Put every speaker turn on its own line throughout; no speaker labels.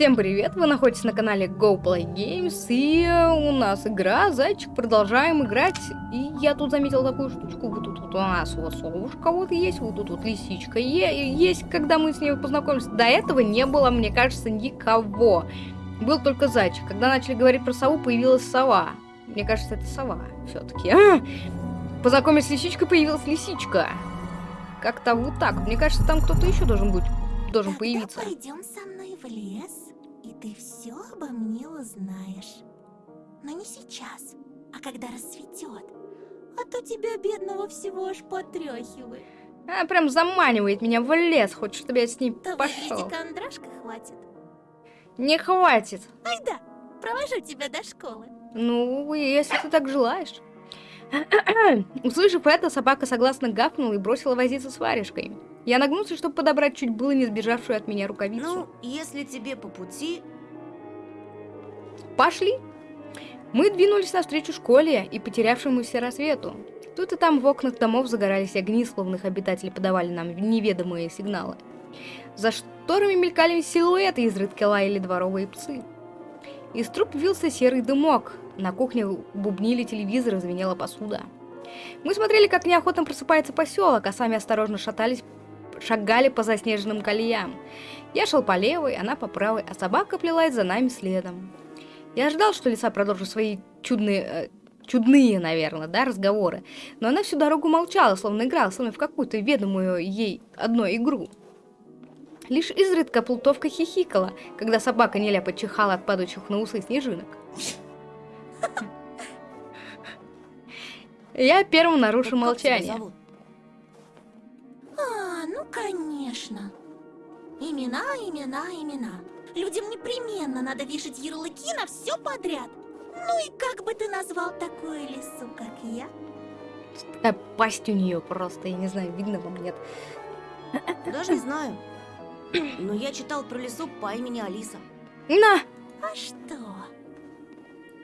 Всем привет, вы находитесь на канале Go Play Games, и у нас игра Зайчик, продолжаем играть, и я тут заметил такую штучку, вот тут вот у нас лосовушка вот есть, вот тут вот лисичка есть, когда мы с ней познакомились, до этого не было, мне кажется, никого, был только Зайчик, когда начали говорить про сову, появилась сова, мне кажется, это сова все-таки, а! познакомились с лисичкой, появилась лисичка, как-то вот так, мне кажется, там кто-то еще должен быть, должен
Тогда
появиться.
пойдем со мной в лес, и ты все обо мне узнаешь. Но не сейчас, а когда рассветет. А то тебя, бедного, всего аж потряхивает.
Она прям заманивает меня в лес, хочет, чтобы я с ней
То
пошел.
билетика Андрашка хватит.
Не хватит.
Ай да, провожу тебя до школы.
Ну, если ты так желаешь. Услышав это, собака согласно гавкнула и бросила возиться с варежкой. Я нагнулся, чтобы подобрать чуть было не сбежавшую от меня рукавицу.
Ну, если тебе по пути,
Пошли! Мы двинулись навстречу школе и потерявшемуся рассвету. Тут и там в окнах домов загорались огни, словно их обитатели подавали нам неведомые сигналы. За шторами мелькали силуэты, изредка лаяли дворовые псы. Из труб вился серый дымок. На кухне бубнили телевизор и звенела посуда. Мы смотрели, как неохотно просыпается поселок, а сами осторожно шатались, шагали по заснеженным колеям. Я шел по левой, она по правой, а собака плелась за нами следом. Я ожидал, что лиса продолжит свои чудные, э, чудные, наверное, да, разговоры, но она всю дорогу молчала, словно играла со мной в какую-то ведомую ей одной игру. Лишь изредка плутовка хихикала, когда собака нелепо чихала от падающих на усы снежинок. Я первым
тебя
молчание.
Ну конечно. Имена, имена, имена. Людям непременно надо вешать ярлыки на все подряд. Ну и как бы ты назвал такую лису, как я?
Такая пасть у нее просто, я не знаю, видно вам, нет.
Даже не знаю. Но я читал про лесу по имени Алиса.
На!
А что?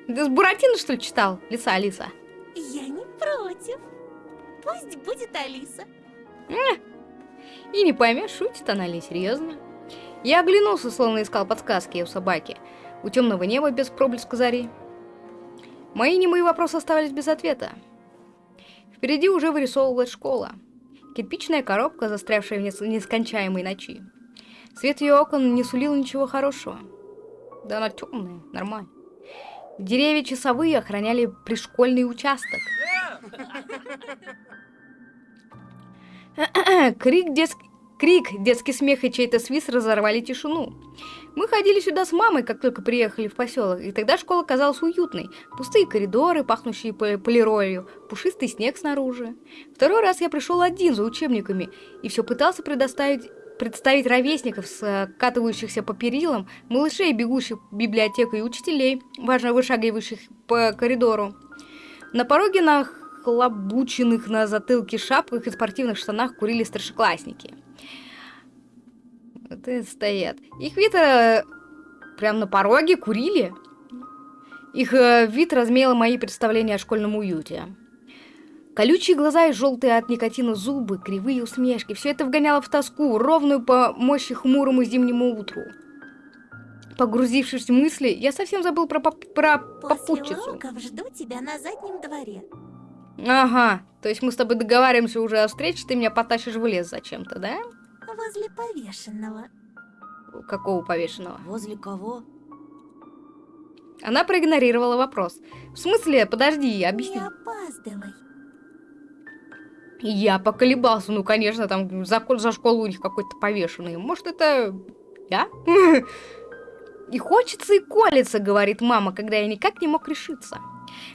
Ты с Буратино, что ли, читал? Лиса Алиса.
Я не против. Пусть будет Алиса.
И не поймешь, шутит она или серьезно. Я оглянулся, словно искал подсказки у собаки. У темного неба без проблеска зари. Мои немые вопросы оставались без ответа. Впереди уже вырисовывалась школа. Кирпичная коробка, застрявшая в нес- нескончаемой ночи. Свет ее окон не сулил ничего хорошего. Да она темная, нормально. Деревья часовые охраняли пришкольный участок. Крик, детск... Крик, детский смех и чей-то свист разорвали тишину. Мы ходили сюда с мамой, как только приехали в поселок, и тогда школа казалась уютной. Пустые коридоры, пахнущие по- полиролью, пушистый снег снаружи. Второй раз я пришел один за учебниками и все пытался предоставить представить ровесников, скатывающихся по перилам, малышей, бегущих в библиотеку и учителей, важно вышагивающих по коридору. На пороге на хлобученных на затылке шапках и спортивных штанах курили старшеклассники. Вот и стоят. Их вид э, прям на пороге курили. Их э, вид размеял мои представления о школьном уюте. Колючие глаза и желтые от никотина зубы, кривые усмешки. Все это вгоняло в тоску, ровную по мощи хмурому зимнему утру. Погрузившись в мысли, я совсем забыл про, поп- про
После
попутчицу.
уроков жду тебя на заднем дворе.
Ага, то есть мы с тобой договариваемся уже о встрече, ты меня потащишь в лес зачем-то, да?
Возле повешенного.
Какого повешенного?
Возле кого?
Она проигнорировала вопрос. В смысле, подожди, объясни.
Не опаздывай.
Я поколебался, ну, конечно, там за, за школу у них какой-то повешенный. Может, это я? И хочется, и колется, говорит мама, когда я никак не мог решиться.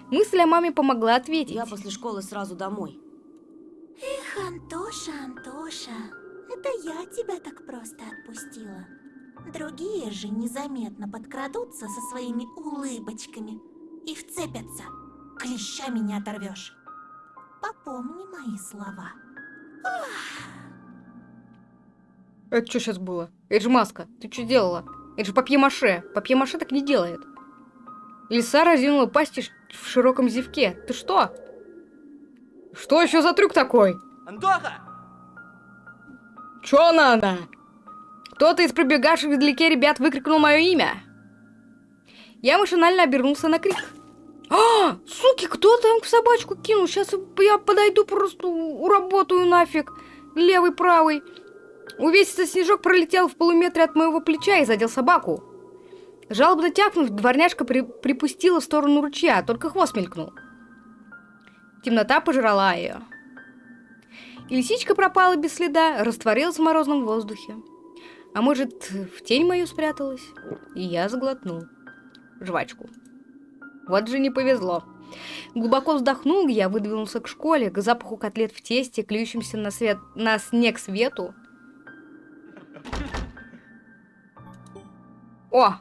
Мысль о маме помогла ответить.
Я после школы сразу домой.
Эх, Антоша, Антоша, это я тебя так просто отпустила. Другие же незаметно подкрадутся со своими улыбочками и вцепятся. Клещами не оторвешь. Попомни мои слова.
Это что сейчас было? Это же маска. Ты что делала? Это же папье-маше. Папье-маше так не делает. Лиса разинула пасть и в широком зевке. Ты что? Что еще за трюк такой?
Антоха!
Чё надо? Кто-то из пробегавших вдалеке ребят выкрикнул мое имя. Я машинально обернулся на крик. А, суки, кто там собачку кинул? Сейчас я подойду, просто уработаю нафиг. Левый, правый. Увесистый снежок пролетел в полуметре от моего плеча и задел собаку. Жалобно тякнув, дворняжка при припустила в сторону ручья, только хвост мелькнул. Темнота пожрала ее. И лисичка пропала без следа, растворилась в морозном воздухе. А может, в тень мою спряталась? И я заглотнул жвачку. Вот же не повезло. Глубоко вздохнул, я выдвинулся к школе, к запаху котлет в тесте, клюющимся на, свет... на снег свету. О!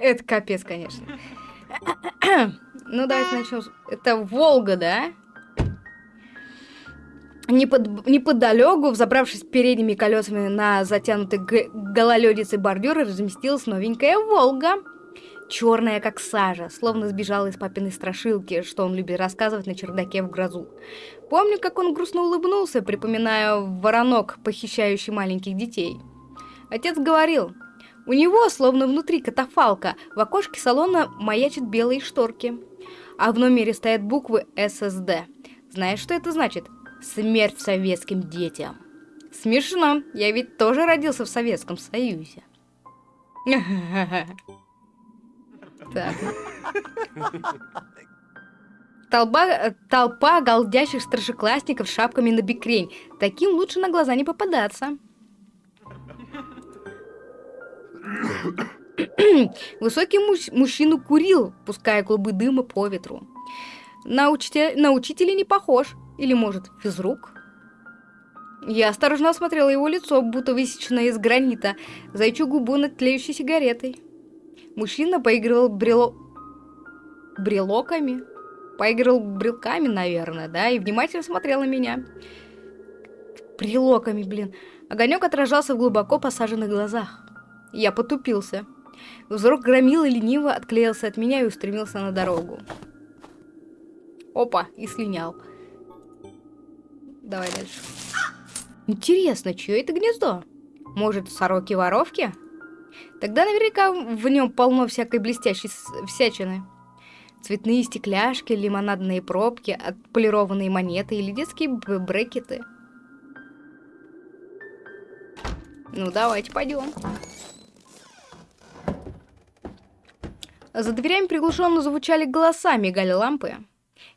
Это капец, конечно. ну, давайте начнем. Это Волга, да? Непод... Неподалеку, взобравшись передними колесами на затянутый гололедицей бордюр, разместилась новенькая Волга. Черная, как сажа, словно сбежала из папиной страшилки, что он любит рассказывать на чердаке в грозу. Помню, как он грустно улыбнулся, припоминая воронок, похищающий маленьких детей. Отец говорил, у него, словно внутри катафалка, в окошке салона маячат белые шторки. А в номере стоят буквы ССД. Знаешь, что это значит? Смерть советским детям. Смешно, я ведь тоже родился в Советском Союзе. Так. Толпа, толпа голдящих старшеклассников с шапками на бикрень. Таким лучше на глаза не попадаться. Высокий муж мужчина курил, пуская клубы дыма по ветру. На, учителя, на учителя не похож. Или, может, физрук? Я осторожно осмотрела его лицо, будто высеченное из гранита, зайчу губу над тлеющей сигаретой. Мужчина поигрывал брело... брелоками? Поигрывал брелками, наверное, да, и внимательно смотрел на меня. Брелоками, блин. Огонек отражался в глубоко посаженных глазах. Я потупился. Взрок громил и лениво отклеился от меня и устремился на дорогу. Опа, и слинял. Давай дальше. Интересно, чье это гнездо? Может, сороки-воровки? Тогда наверняка в нем полно всякой блестящей всячины. Цветные стекляшки, лимонадные пробки, отполированные монеты или детские брекеты. Ну, давайте пойдем. За дверями приглушенно звучали голоса, мигали лампы.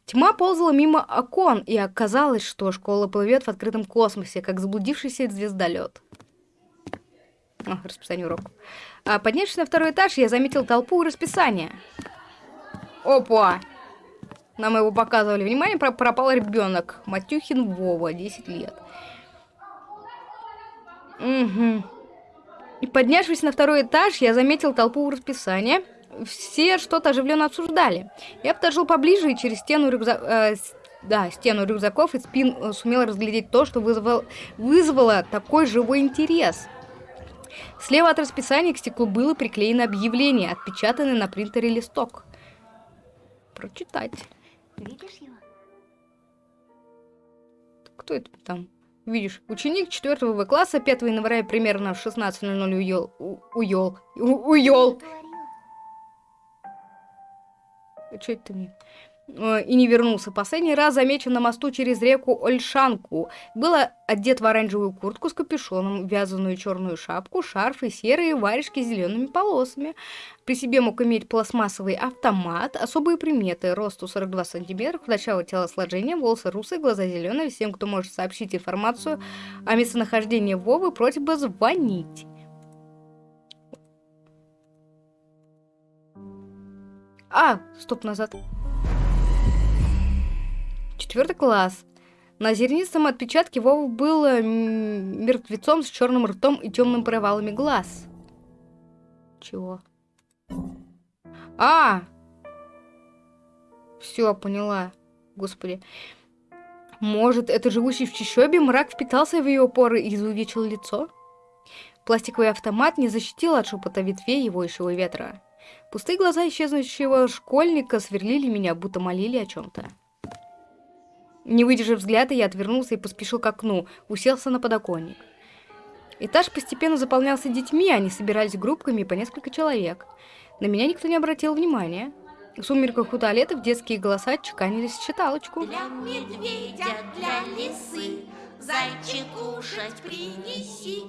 Тьма ползала мимо окон, и оказалось, что школа плывет в открытом космосе, как заблудившийся звездолет. О, расписание уроков. А, поднявшись на второй этаж, я заметил толпу и расписание. Опа! Нам его показывали. Внимание, пропал ребенок. Матюхин Вова, 10 лет. Угу. И поднявшись на второй этаж, я заметил толпу у расписания все что-то оживленно обсуждали. Я подошел поближе и через стену рюкзак... Э, да, стену рюкзаков и спин э, сумел разглядеть то, что вызвало, вызвало такой живой интерес. Слева от расписания к стеклу было приклеено объявление, отпечатанный на принтере листок. Прочитать. Видишь его? Кто это там? Видишь, ученик 4 В класса 5 января примерно в 16.00 уел... уел... уел... Что это мне? Э, и не вернулся. Последний раз замечен на мосту через реку Ольшанку. Было одет в оранжевую куртку с капюшоном, вязаную черную шапку, шарф и серые варежки с зелеными полосами. При себе мог иметь пластмассовый автомат, особые приметы, росту 42 сантиметра, худощавое телосложение, волосы русые, глаза зеленые. Всем, кто может сообщить информацию о местонахождении Вовы, просьба звонить. А, стоп, назад. Четвертый класс. На зернистом отпечатке Вова был э, мертвецом с черным ртом и темным провалами глаз. Чего? А! Все, поняла. Господи. Может, это живущий в чащобе мрак впитался в ее поры и изувечил лицо? Пластиковый автомат не защитил от шепота ветвей его ищего ветра. Пустые глаза исчезнущего школьника сверлили меня, будто молили о чем-то. Не выдержав взгляда, я отвернулся и поспешил к окну, уселся на подоконник. Этаж постепенно заполнялся детьми, они собирались группками по несколько человек. На меня никто не обратил внимания. В сумерках у туалетов детские голоса чеканились в читалочку.
Для медведя, для лисы, зайчик кушать принеси.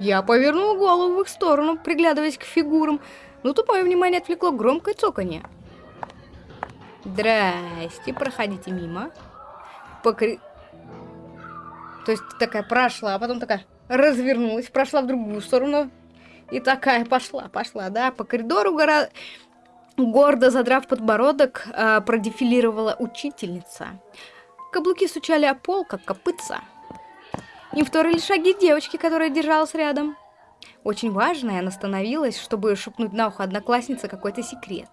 Я повернул голову в их сторону, приглядываясь к фигурам, но тут мое внимание отвлекло громкое цоканье. Здрасте, проходите мимо. Покри... То есть такая прошла, а потом такая развернулась, прошла в другую сторону. И такая пошла, пошла, да, по коридору гора... гордо задрав подбородок, э, продефилировала учительница. Каблуки стучали о пол, как копытца. Им вторили шаги девочки, которая держалась рядом. Очень важно, она остановилась, чтобы шепнуть на ухо однокласснице какой-то секрет.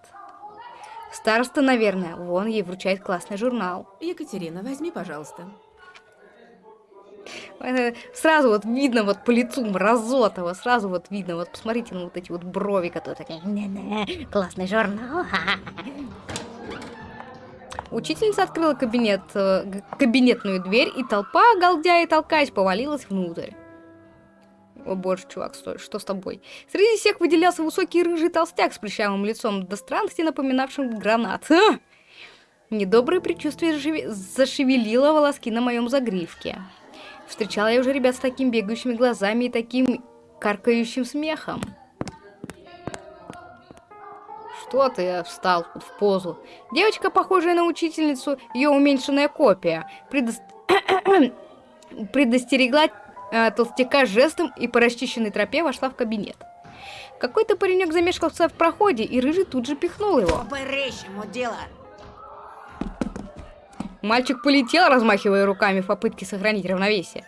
Староста, наверное, вон ей вручает классный журнал.
Екатерина, возьми, пожалуйста.
Это Сразу вот видно вот по лицу Мразотова, сразу вот видно, вот посмотрите на вот эти вот брови, которые такие, «Не-не, классный журнал. Учительница открыла кабинет, э, кабинетную дверь, и толпа, галдя и толкаясь, повалилась внутрь. О боже, чувак, стой, что с тобой? Среди всех выделялся высокий рыжий толстяк с плечавым лицом, до странности напоминавшим гранат. А! Недоброе предчувствие зашевелило волоски на моем загривке. Встречала я уже ребят с такими бегающими глазами и таким каркающим смехом. Что ты встал в позу? Девочка, похожая на учительницу, ее уменьшенная копия, предос- предостерегла толстяка жестом и по расчищенной тропе вошла в кабинет. Какой-то паренек замешкался в проходе, и рыжий тут же пихнул его.
По-рейшему дело.
Мальчик полетел, размахивая руками в попытке сохранить равновесие.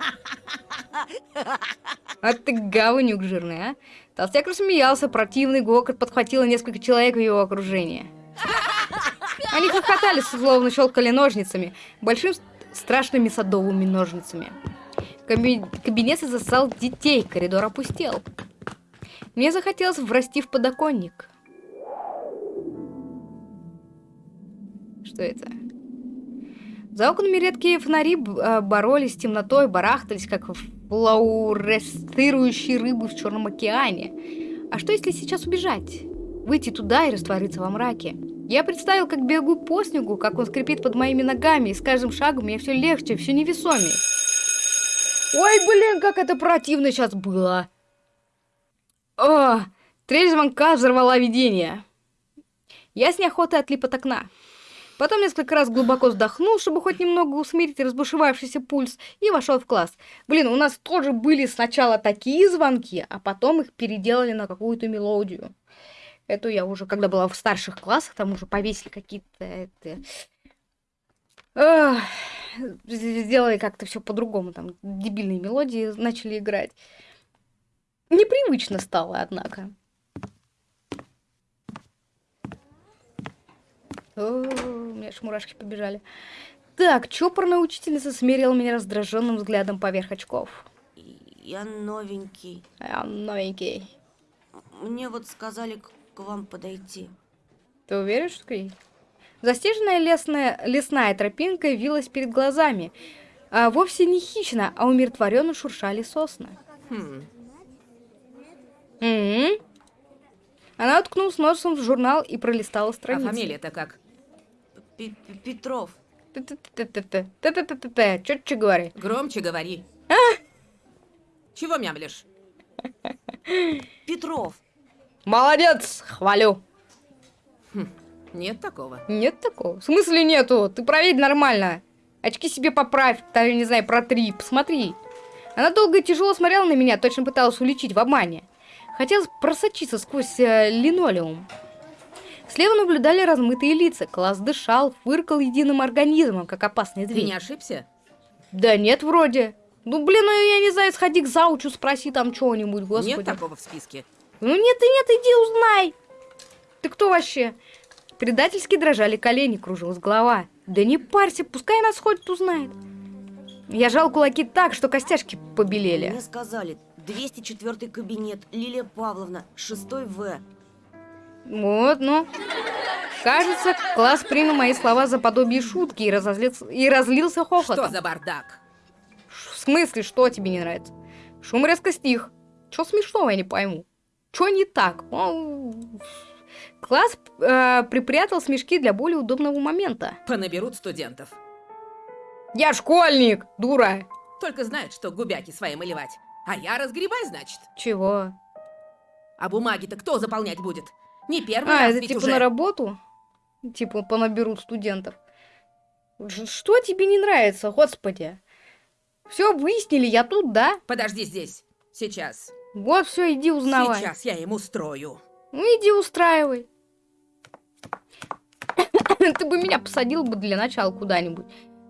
А ты говнюк жирный, а? Толстяк рассмеялся, противный гокот подхватило несколько человек в его окружении. Они хохотали, словно щелкали ножницами, большими страшными садовыми ножницами. Каби- Кабинет засал детей, коридор опустел. Мне захотелось врасти в подоконник. Что это? За окнами редкие фонари а, боролись с темнотой, барахтались, как флуоресцирующие рыбы в Черном океане. А что, если сейчас убежать? Выйти туда и раствориться во мраке? Я представил, как бегу по снегу, как он скрипит под моими ногами, и с каждым шагом мне все легче, все невесомее. Ой, блин, как это противно сейчас было. О, трель звонка взорвала видение. Я с неохотой отлип от окна. Потом несколько раз глубоко вздохнул, чтобы хоть немного усмирить разбушевавшийся пульс, и вошел в класс. Блин, у нас тоже были сначала такие звонки, а потом их переделали на какую-то мелодию. Эту я уже, когда была в старших классах, там уже повесили какие-то... Сделали как-то все по-другому, там дебильные мелодии начали играть. Непривычно стало, однако. О, у меня аж мурашки побежали. Так, чопорная учительница смерила меня раздраженным взглядом поверх очков.
Я новенький.
А, новенький.
Мне вот сказали к, к вам подойти.
Ты уверен, что ты? Застеженная лесная, лесная тропинка вилась перед глазами. А вовсе не хищно, а умиротворенно шуршали сосны.
Хм,
М-м. Она уткнулась носом в журнал и пролистала
а
страницы.
фамилия-то как?
Пе- Пе- Петров.
Чётче говори.
Громче говори. Чего мямлишь?
Петров.
Молодец, хвалю.
Нет такого.
Нет такого. В смысле нету? Ты проверь нормально. Очки себе поправь, там, не знаю, протри, посмотри. Она долго и тяжело смотрела на меня, точно пыталась уличить в обмане. Хотелось просочиться сквозь э, линолеум. Слева наблюдали размытые лица. Класс дышал, фыркал единым организмом, как опасный
Ты
зверь.
не ошибся?
Да нет, вроде. Ну, блин, ну я не знаю, сходи к заучу, спроси там чего-нибудь, господи.
Нет такого в списке.
Ну нет и нет, иди узнай. Ты кто вообще? Предательски дрожали колени, кружилась голова. Да не парься, пускай нас хоть узнает. Я жал кулаки так, что костяшки побелели.
Мне сказали, 204 кабинет, Лилия Павловна, 6 В.
Вот, ну. Кажется, класс принял мои слова за подобие шутки и, разозлился, и разлился хохотом.
Что за бардак?
В смысле, что тебе не нравится? Шум резко стих. Что смешного, я не пойму. Что не так? Ну, класс э, припрятал смешки для более удобного момента.
Понаберут студентов.
Я школьник, дура.
Только знают, что губяки свои малевать. А я разгребай, значит.
Чего?
А бумаги-то кто заполнять будет? Не первый
А,
раз
это типа
уже.
на работу? Типа понаберут студентов. Что тебе не нравится, господи? Все выяснили, я тут, да?
Подожди здесь. Сейчас.
Вот все, иди узнавай.
Сейчас я им устрою.
Ну иди устраивай. Ты бы меня посадил бы для начала куда-нибудь.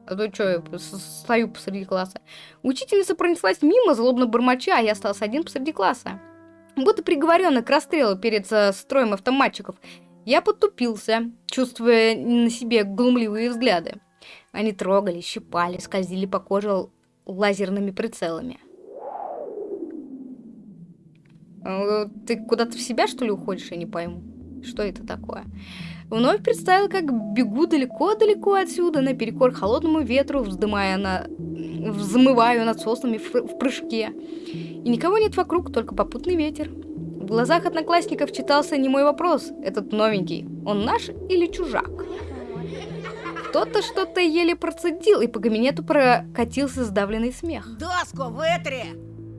А то что, я стою посреди класса. Учительница пронеслась мимо, злобно бормоча, а я остался один посреди класса. Будто приговоренный к расстрелу перед э, строем автоматчиков. Я подтупился, чувствуя на себе глумливые взгляды. Они трогали, щипали, скользили по коже лазерными прицелами. Э, Ты куда-то в себя, что ли, уходишь, я не пойму. Что это такое? Вновь представил, как бегу далеко-далеко отсюда, наперекор холодному ветру, вздымая на... взмываю над соснами в, в прыжке. И никого нет вокруг, только попутный ветер. В глазах одноклассников читался не мой вопрос. Этот новенький, он наш или чужак? Кто-то что-то еле процедил, и по кабинету прокатился сдавленный смех.
Доску вытри!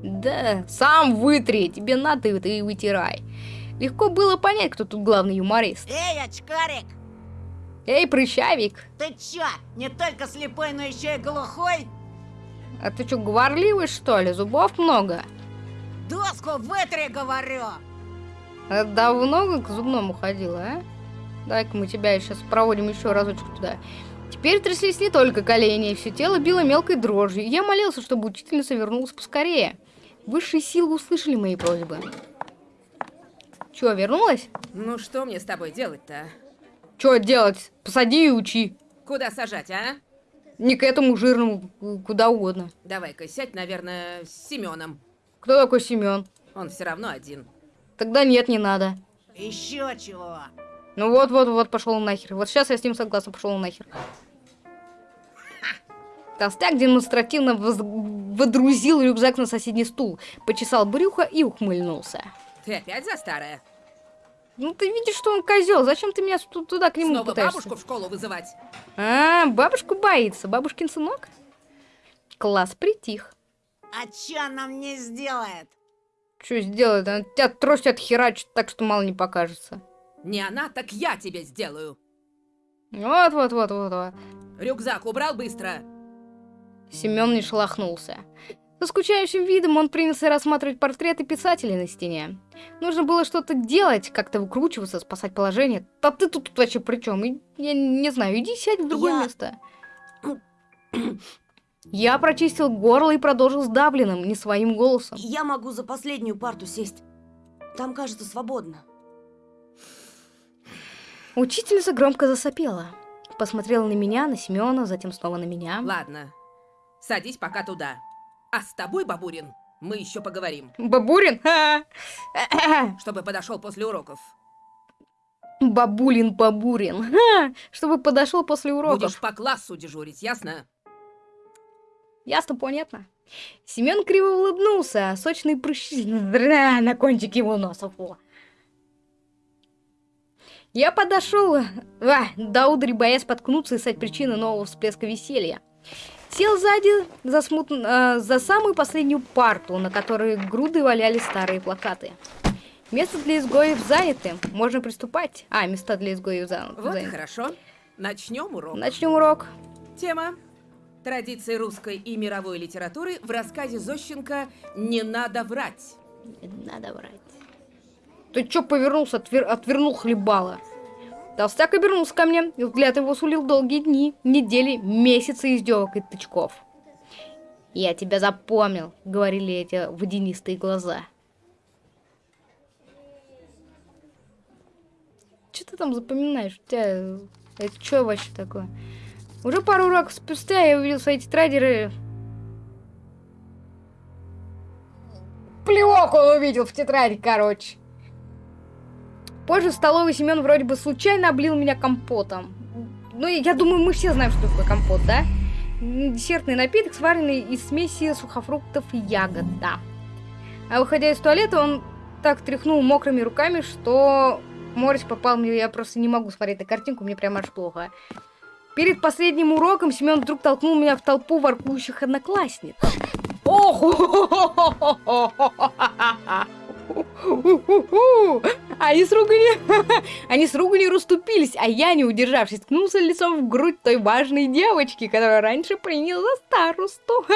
Да, сам вытри, тебе надо, ты и вытирай. Легко было понять, кто тут главный юморист.
Эй, очкарик!
Эй, прыщавик,
Ты чё, не только слепой, но еще и глухой?
а ты что, говорливый, что ли? Зубов много?
Доску вытри, говорю!
А давно к зубному ходила, а? Дай-ка мы тебя сейчас проводим еще разочек туда. Теперь тряслись не только колени, все тело било мелкой дрожью. Я молился, чтобы учительница вернулась поскорее. Высшие силы услышали мои просьбы. Че, вернулась?
Ну что мне с тобой делать-то?
Че делать? Посади и учи.
Куда сажать, а?
Не к этому жирному, к- куда угодно.
Давай-ка сядь, наверное, с Семеном.
Кто такой Семен?
Он все равно один.
Тогда нет, не надо.
Еще чего?
Ну вот, вот, вот, пошел нахер. Вот сейчас я с ним согласна, пошел нахер. Толстяк демонстративно воз- водрузил рюкзак на соседний стул, почесал брюхо и ухмыльнулся.
Ты опять за старое?
Ну ты видишь, что он козел, зачем ты меня ту- туда к нему
Снова
пытаешься?
бабушку в школу вызывать?
А, бабушку боится, бабушкин сынок? Класс притих.
А чё она мне сделает?
Что сделает? Она тебя трость отхерачит так, что мало не покажется.
Не она, так я тебе сделаю.
Вот, вот, вот, вот, вот.
Рюкзак убрал быстро.
Семен не шелохнулся. Со скучающим видом он принялся рассматривать портреты писателей на стене. Нужно было что-то делать, как-то выкручиваться, спасать положение. Да ты тут вообще при чем? Я не знаю, иди сядь в другое
Я-
место. Я прочистил горло и продолжил сдавленным, не своим голосом.
Я могу за последнюю парту сесть. Там, кажется, свободно.
Учительница громко засопела. Посмотрела на меня, на Семена, затем снова на меня.
Ладно. Садись пока туда. А с тобой, Бабурин, мы еще поговорим.
Бабурин?
Чтобы подошел после уроков.
Бабулин Бабурин. Ха! Чтобы подошел после уроков.
Будешь по классу дежурить, ясно?
Ясно, понятно. Семен криво улыбнулся, а сочные прыщи на кончике его носа. Фу. Я подошел, а, до удри, боясь споткнуться и стать причиной нового всплеска веселья. Сел сзади за, смут- э, за самую последнюю парту, на которой груды валялись старые плакаты. Место для изгоев заняты, можно приступать. А, места для изгоев за-
Вот
заняты.
хорошо. Начнем урок.
Начнем урок.
Тема. Традиции русской и мировой литературы в рассказе Зощенко «Не надо врать».
Надо врать. Ты чё повернулся, отвер- отвернул хлебала? Толстяк обернулся ко мне, и взгляд его сулил долгие дни, недели, месяцы издевок и тычков. «Я тебя запомнил», — говорили эти водянистые глаза. Что ты там запоминаешь? У тебя... Это что вообще такое? Уже пару уроков спустя я увидел свои тетради... ры- Плевок он увидел в тетради, короче. Позже в столовой Семен вроде бы случайно облил меня компотом. Ну, я думаю, мы все знаем, что такое компот, да? Десертный напиток, сваренный из смеси сухофруктов и ягод, да. А выходя из туалета, он так тряхнул мокрыми руками, что морось попал мне, я просто не могу смотреть на картинку, мне прям аж плохо. Перед последним уроком Семен вдруг толкнул меня в толпу воркующих одноклассниц. Ох! Они с руганью... Они с руганью расступились, а я, не удержавшись, ткнулся лицом в грудь той важной девочки, которая раньше приняла за старосту.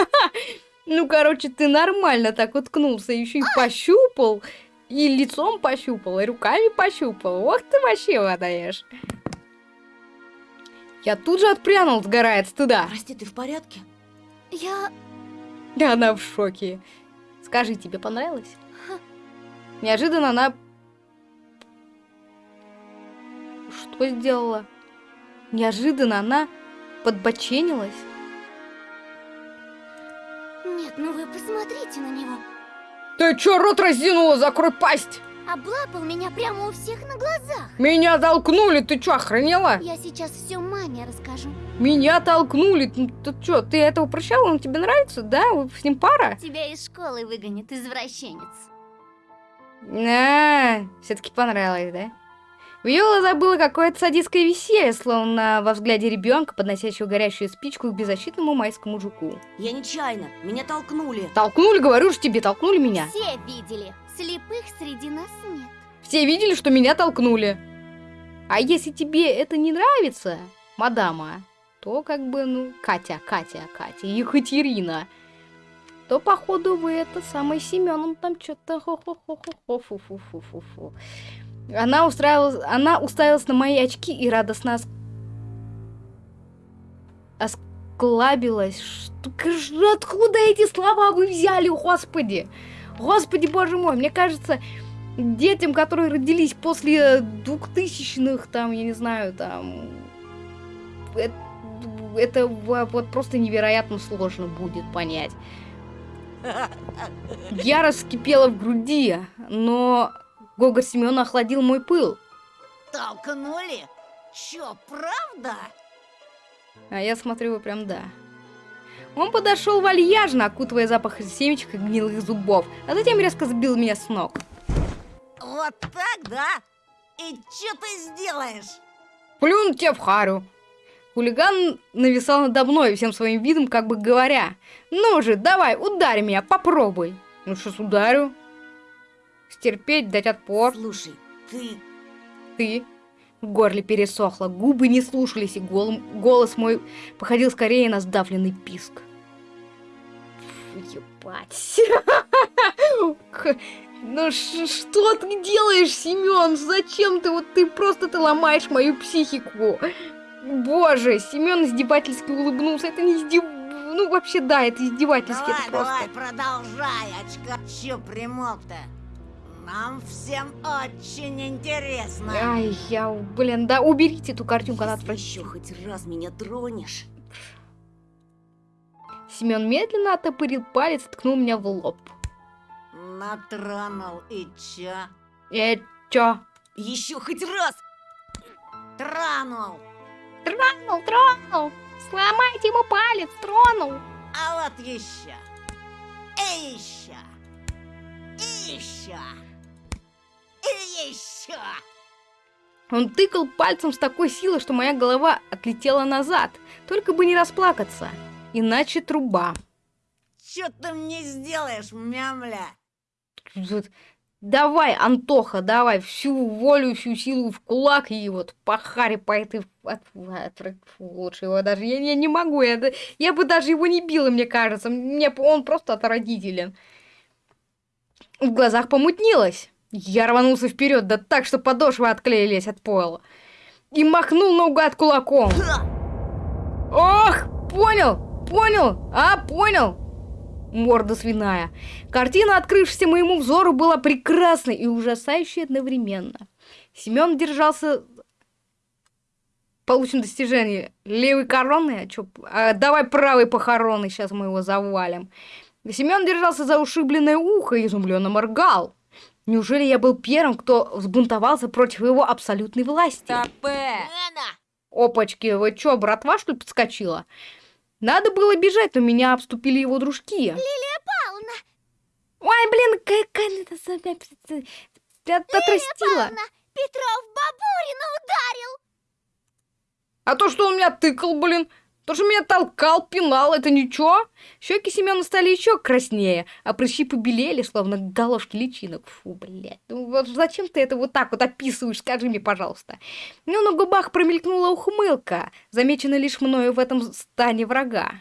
Ну, короче, ты нормально так уткнулся, еще и пощупал, и лицом пощупал, и руками пощупал. Ох ты вообще водаешь. Я тут же отпрянул, сгорая от стыда.
Прости, ты в порядке?
Я...
Она в шоке. Скажи, тебе понравилось? Неожиданно она... Что сделала? Неожиданно она подбоченилась.
Нет, ну вы посмотрите на него.
Ты чё, рот разинула? Закрой пасть!
Облапал меня прямо у всех на глазах.
Меня толкнули, ты чё, охренела?
Я сейчас все маме расскажу.
Меня толкнули, ну, ты чё, ты этого прощала, он тебе нравится, да? Вы с ним пара?
Тебя из школы выгонят, извращенец.
А, все-таки понравилось, да? В ее глазах было какое-то садистское веселье, словно во взгляде ребенка, подносящего горящую спичку к беззащитному майскому жуку.
Я нечаянно, меня толкнули.
Толкнули, говорю же тебе, толкнули меня.
Все видели. Слепых среди нас нет.
Все видели, что меня толкнули. А если тебе это не нравится, мадама, то как бы, ну, Катя, Катя, Катя, Екатерина, то, походу, вы это самое Семеном там что-то хо-хо-хо-хо-фу-фу-фу-фу-фу. Она устраивалась, она уставилась на мои очки и радостно оск... осклабилась. Что, откуда эти слова вы взяли, господи? Господи, боже мой, мне кажется, детям, которые родились после двухтысячных, там, я не знаю, там, это, это вот просто невероятно сложно будет понять. Я раскипела в груди, но Гога Семена охладил мой пыл.
Толкнули? Чё, правда?
А я смотрю, прям да. Он подошел вальяжно, окутывая запах семечек и гнилых зубов, а затем резко сбил меня с ног.
Вот так, да? И что ты сделаешь?
Плюну тебе в харю. Хулиган нависал надо мной всем своим видом, как бы говоря, «Ну же, давай, ударь меня, попробуй!» Ну что ударю? Стерпеть, дать отпор.
Слушай, ты...
Ты? В горле пересохло, губы не слушались, и гол... голос мой походил скорее на сдавленный писк. Фу, ебать. Ну что ты делаешь, Семен? Зачем ты? Вот ты просто ты ломаешь мою психику. Боже, Семен издевательски улыбнулся. Это не издев... Ну, вообще, да, это издевательски.
Давай,
это просто...
давай, продолжай, очка. Чё примолк-то? Нам всем очень интересно.
Ай, я, блин, да уберите эту картинку, она
еще хоть раз меня тронешь.
Семен медленно оттопырил палец и ткнул меня в лоб.
Натронул и чё?
Э, чё?
Еще хоть раз! Тронул!
Тронул, тронул! Сломайте ему палец, тронул!
А вот еще! И еще! И еще! И еще!
Он тыкал пальцем с такой силой, что моя голова отлетела назад. Только бы не расплакаться. Иначе труба.
Че ты мне сделаешь, мямля?
Давай, Антоха, давай всю волю, всю силу в кулак и вот пахари по этой... От, от, лучше его даже... Я, я не могу, я, я бы даже его не била, мне кажется. Мне, он просто отвратителен. В глазах помутнилось. Я рванулся вперед, да так, что подошвы отклеились от пола. И махнул наугад кулаком. Ох, понял, понял, а, понял. Морда свиная. Картина, открывшаяся моему взору, была прекрасной и ужасающей одновременно. Семен держался... Получим достижение. Левой короны? А чё? А, давай правой похороны, сейчас мы его завалим. Семен держался за ушибленное ухо и изумленно моргал. Неужели я был первым, кто взбунтовался против его абсолютной власти?
Топе!
Опачки, вы чё, братва, что ли, подскочила? Надо было бежать, но меня обступили его дружки.
Пауна,
Ой, блин, какая это за- отрастила.
Петров Бабурина ударил.
А то, что он меня тыкал, блин, то, что меня толкал, пинал, это ничего? Щеки Семена стали еще краснее, а прыщи побелели, словно головки личинок. Фу, блядь, ну вот зачем ты это вот так вот описываешь, скажи мне, пожалуйста. Ну, на губах промелькнула ухмылка, замеченная лишь мною в этом стане врага.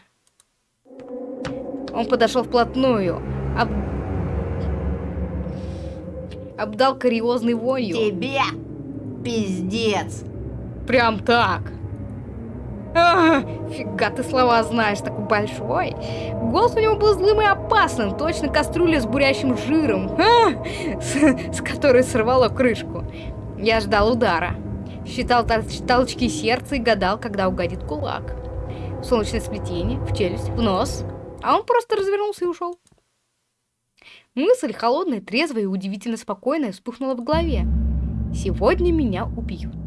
Он подошел вплотную, об... обдал кариозной вонью.
Тебе пиздец!
Прям так. Фига ты слова знаешь, такой большой. Голос у него был злым и опасным, точно кастрюля с бурящим жиром, а, с, с которой сорвало крышку. Я ждал удара. Считал толч- толчки сердца и гадал, когда угодит кулак. В солнечное сплетение, в челюсть, в нос. А он просто развернулся и ушел. Мысль, холодная, трезвая и удивительно спокойная, вспыхнула в голове. Сегодня меня убьют.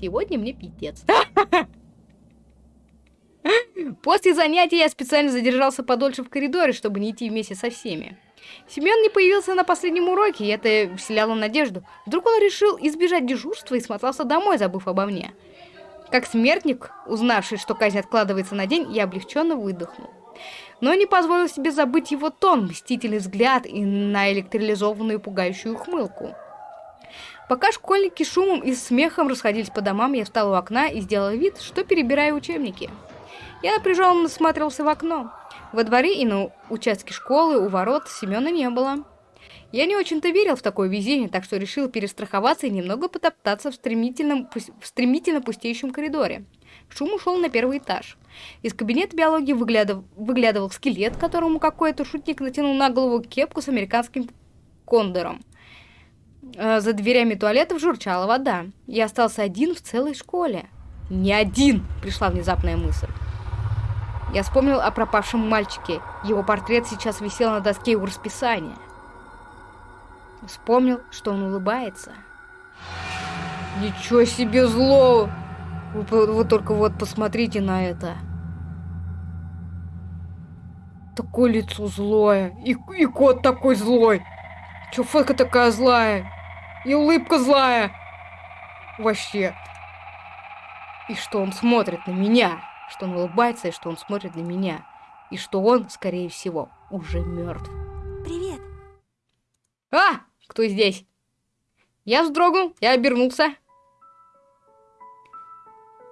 Сегодня мне пиздец. После занятия я специально задержался подольше в коридоре, чтобы не идти вместе со всеми. Семен не появился на последнем уроке, и это вселяло надежду. Вдруг он решил избежать дежурства и смотался домой, забыв обо мне. Как смертник, узнавший, что казнь откладывается на день, я облегченно выдохнул. Но не позволил себе забыть его тон, мстительный взгляд и наэлектролизованную пугающую ухмылку. Пока школьники шумом и смехом расходились по домам, я встал у окна и сделал вид, что перебираю учебники. Я напряженно смотрелся в окно. Во дворе и на участке школы у ворот Семена не было. Я не очень-то верил в такое везение, так что решил перестраховаться и немного потоптаться в стремительном, в стремительно пустеющем коридоре. Шум ушел на первый этаж. Из кабинета биологии выглядыв- выглядывал скелет, которому какой-то шутник натянул на голову кепку с американским кондором. Э, За дверями туалетов журчала вода. Я остался один в целой школе. Не один, пришла внезапная мысль. Я вспомнил о пропавшем мальчике. Его портрет сейчас висел на доске у расписания. Вспомнил, что он улыбается. Ничего себе зло! Вы, вы только вот посмотрите на это. Такое лицо злое. И, и кот такой злой. Чё фотка такая злая? И улыбка злая. Вообще. И что он смотрит на меня. Что он улыбается, и что он смотрит на меня. И что он, скорее всего, уже мертв.
Привет.
А! Кто здесь? Я вздрогнул, я обернулся.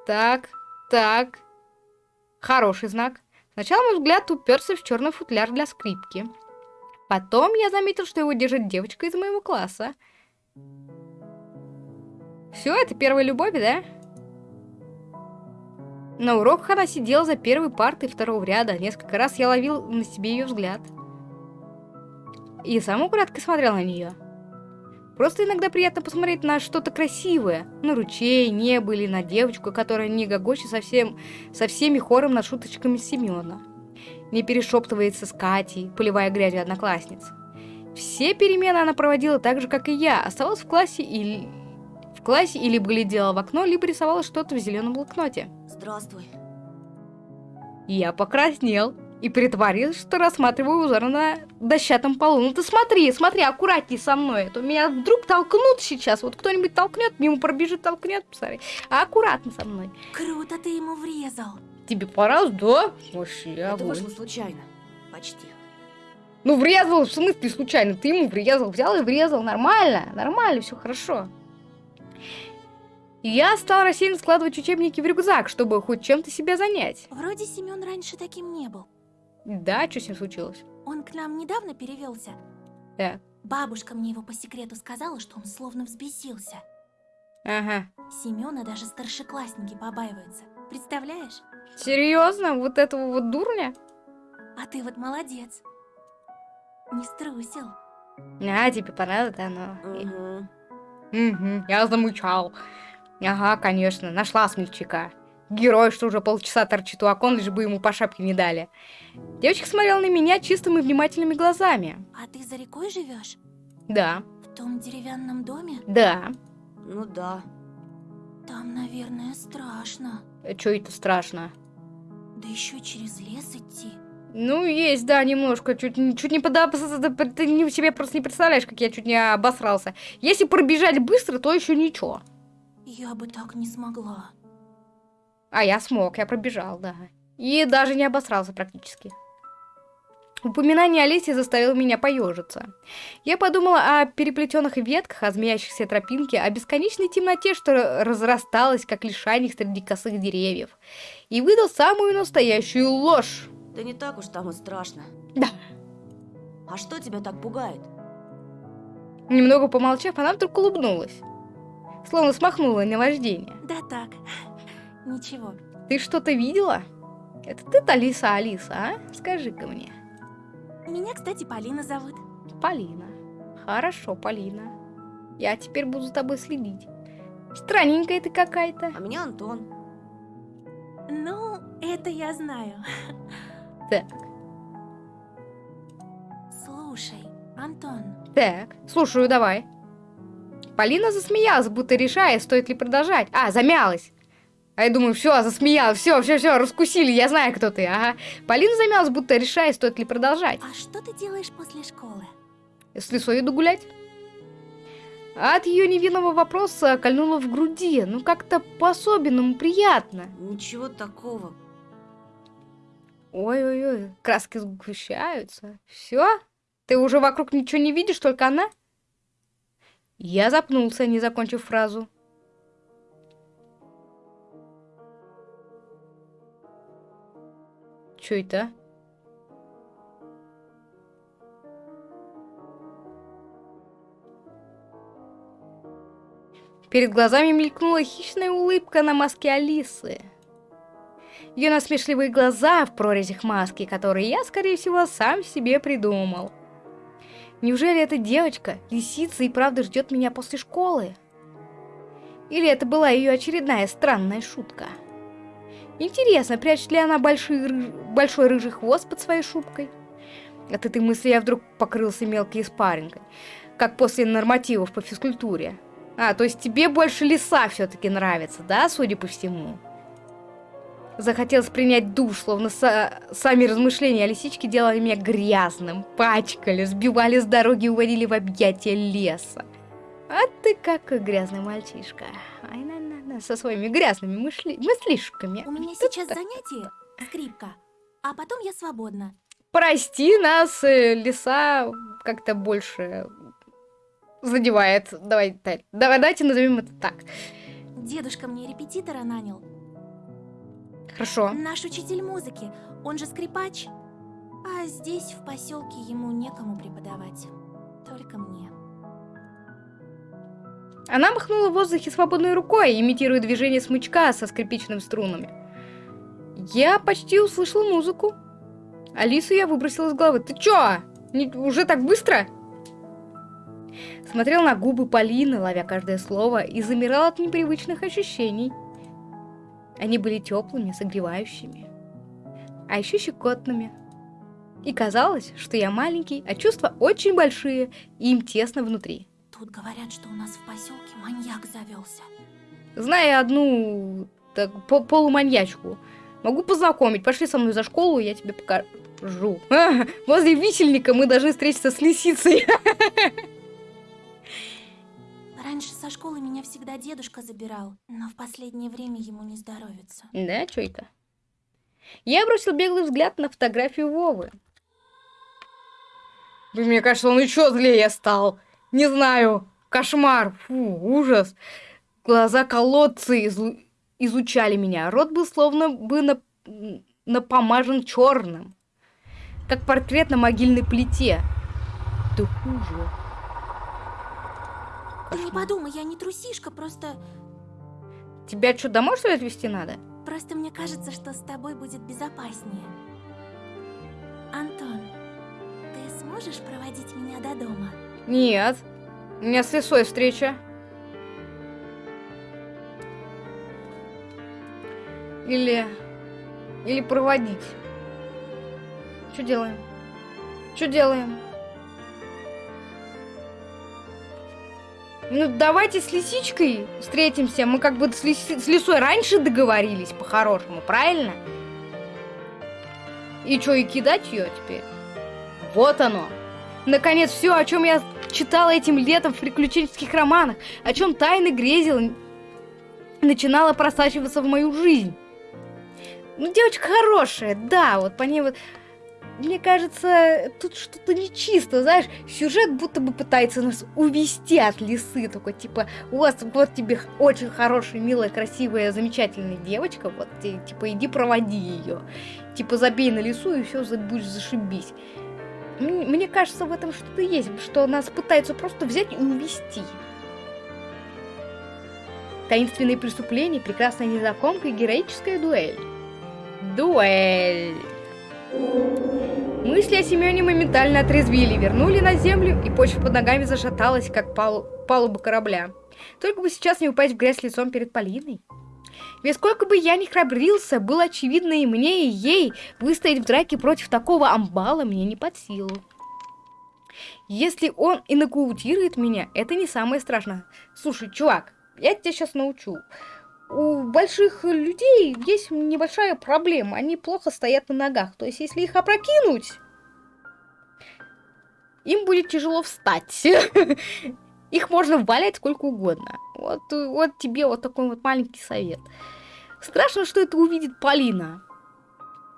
Так, так. Хороший знак. Сначала мой взгляд уперся в черный футляр для скрипки. Потом я заметил, что его держит девочка из моего класса. Все, это первая любовь, да? На уроках она сидела за первой партой второго ряда. Несколько раз я ловил на себе ее взгляд. И сам украдкой смотрел на нее. Просто иногда приятно посмотреть на что-то красивое. На ручей, небо или на девочку, которая не гогочет совсем, со всеми хором над шуточками Семена. Не перешептывается с Катей, поливая грязью одноклассниц. Все перемены она проводила так же, как и я. Оставалась в классе или... В классе и либо глядела в окно, либо рисовала что-то в зеленом блокноте.
Здравствуй.
Я покраснел и притворился, что рассматриваю узор на дощатом полу. Ну ты смотри, смотри, аккуратней со мной. А то меня вдруг толкнут сейчас. Вот кто-нибудь толкнет, мимо пробежит, толкнет, посмотри. А аккуратно со мной.
Круто ты ему врезал.
Тебе пора, да? Вообще,
Это
огонь.
вышло случайно. Почти.
Ну врезал, в смысле случайно? Ты ему врезал, взял и врезал. Нормально, нормально, все хорошо. И я стал рассеянно складывать учебники в рюкзак, чтобы хоть чем-то себя занять.
Вроде Семен раньше таким не был.
Да, что с ним случилось?
Он к нам недавно перевелся.
Так.
Бабушка мне его по секрету сказала, что он словно взбесился.
Ага.
Семена даже старшеклассники побаиваются. Представляешь?
Серьезно? Вот этого вот дурня?
А ты вот молодец. Не струсил.
А, тебе понравилось, да, ну.
Угу.
Мгм, я замучал. Ага, конечно, нашла смельчака. герой, что уже полчаса торчит у окон, лишь бы ему по шапке не дали. Девочка смотрела на меня чистыми внимательными глазами.
А ты за рекой живешь?
Да,
В том деревянном доме?
да.
Ну да.
Там, наверное, страшно.
Чё это страшно?
Да еще через лес идти.
Ну, есть, да, немножко. Чуть, чуть не подобрался. Ты не- себе просто не представляешь, как я чуть не обосрался. Если пробежать быстро, то еще ничего.
Я бы так не смогла.
А я смог, я пробежал, да. И даже не обосрался практически. Упоминание Олеси заставило меня поежиться. Я подумала о переплетенных ветках, о змеящихся тропинке, о бесконечной темноте, что разрасталась, как лишайник среди косых деревьев. И выдал самую настоящую ложь.
Да не так уж там и страшно.
Да.
А что тебя так пугает?
Немного помолчав, она вдруг улыбнулась. Словно смахнула наваждение.
Да так. Ничего.
Ты что-то видела? Это ты-то Алиса, Алиса, а? Скажи-ка мне.
Меня, кстати, Полина зовут.
Полина. Хорошо, Полина. Я теперь буду за тобой следить. Странненькая ты какая-то.
А меня Антон.
Ну, это я знаю.
Так,
Слушай, Антон,
так, слушаю, давай. Полина засмеялась, будто решая, стоит ли продолжать. А, замялась. А я думаю, все, засмеялась, все, все, все, раскусили, я знаю, кто ты, ага. Полина замялась, будто решая, стоит ли продолжать.
а что ты делаешь после школы?
С лесой иду гулять. От ее невинного вопроса кольнуло в груди, ну как-то по-особенному приятно.
Ничего такого.
Ой-ой-ой, краски сгущаются. Все? Ты уже вокруг ничего не видишь, только она? Я запнулся, не закончив фразу. Чё это? Перед глазами мелькнула хищная улыбка на маске Алисы. Ее насмешливые глаза в прорезях маски, которые я, скорее всего, сам себе придумал. Неужели эта девочка, лисица, и правда ждет меня после школы? Или это была ее очередная странная шутка? Интересно, прячет ли она большой, рыж- большой рыжий хвост под своей шубкой? От этой мысли я вдруг покрылся мелкой испаринкой, как после нормативов по физкультуре. А, то есть тебе больше леса все-таки нравится, да, судя по всему? Захотелось принять душ, словно са- сами размышления о лисичке делали меня грязным, пачкали, сбивали с дороги и уводили в объятия леса. А ты какой грязный мальчишка. Ай, на, на, на, со своими грязными мышли... мыслишками.
У меня сейчас занятие скрипка, а потом я свободна.
Прости нас, э, леса как-то больше задевает. Давай, давай, давайте назовем это так.
Дедушка мне репетитора нанял.
Хорошо.
Наш учитель музыки, он же скрипач. А здесь, в поселке, ему некому преподавать. Только мне.
Она махнула в воздухе свободной рукой, имитируя движение смычка со скрипичными струнами. Я почти услышала музыку. Алису я выбросила из головы. Ты чё? Не- уже так быстро? Смотрел на губы Полины, ловя каждое слово, и замирал от непривычных ощущений. Они были теплыми, согревающими, а еще щекотными. И казалось, что я маленький, а чувства очень большие, и им тесно внутри.
Тут говорят, что у нас в поселке маньяк завелся.
Зная одну так, по- полуманьячку, могу познакомить. Пошли со мной за школу, я тебе покажу. А, возле висельника мы должны встретиться с лисицей.
Раньше со школы меня всегда дедушка забирал, но в последнее время ему не здоровится.
Да, чё это? Я бросил беглый взгляд на фотографию Вовы. Блин, Мне кажется, он еще злее стал. Не знаю. Кошмар. Фу, ужас. Глаза колодцы изу- изучали меня. Рот был словно бы на... напомажен черным. Как портрет на могильной плите. Ты хуже.
Ты не подумай, я не трусишка, просто...
Тебя что, домой что ли отвезти надо?
Просто мне кажется, что с тобой будет безопаснее. Антон, ты сможешь проводить меня до дома?
Нет. У меня с лесой встреча. Или... Или проводить? Что делаем? Что делаем? Ну, давайте с лисичкой встретимся. Мы как бы с, лиси... с лисой раньше договорились, по-хорошему, правильно? И что, и кидать ее теперь? Вот оно. Наконец, все, о чем я читала этим летом в приключенческих романах, о чем тайны грезил, начинала просачиваться в мою жизнь. Ну, девочка хорошая, да, вот по ней вот... Мне кажется, тут что-то нечисто, знаешь, сюжет будто бы пытается нас увести от лисы, такой типа, у вас вот тебе очень хорошая, милая, красивая, замечательная девочка, вот, типа, иди проводи ее, типа, забей на лису и все, будешь зашибись. Мне кажется, в этом что-то есть, что нас пытаются просто взять и увести. Таинственные преступления, прекрасная незнакомка и героическая дуэль. Дуэль. Мысли о Семене моментально отрезвили, вернули на землю, и почва под ногами зашаталась, как палу палуба корабля. Только бы сейчас не упасть в грязь лицом перед Полиной. Ведь сколько бы я ни храбрился, было очевидно и мне, и ей, выстоять в драке против такого амбала мне не под силу. Если он и меня, это не самое страшное. Слушай, чувак, я тебя сейчас научу. У больших людей есть небольшая проблема. Они плохо стоят на ногах. То есть, если их опрокинуть, им будет тяжело встать. Их можно валять сколько угодно. Вот, вот тебе вот такой вот маленький совет. Страшно, что это увидит Полина.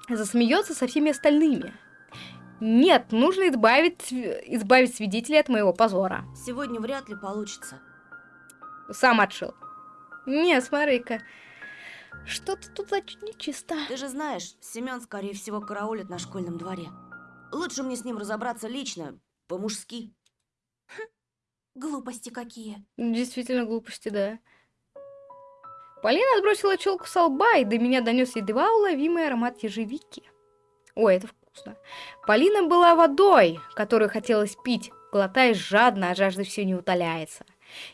Засмеется со всеми остальными. Нет, нужно избавить, избавить свидетелей от моего позора.
Сегодня вряд ли получится.
Сам отшил. Не, смотри-ка. Что-то тут значит нечисто.
Ты же знаешь, Семен, скорее всего, караулит на школьном дворе. Лучше мне с ним разобраться лично, по-мужски.
Хм, глупости какие.
Действительно глупости, да. Полина отбросила челку со лба, и до меня донес едва уловимый аромат ежевики. Ой, это вкусно. Полина была водой, которую хотелось пить, глотая жадно, а жажда все не утоляется.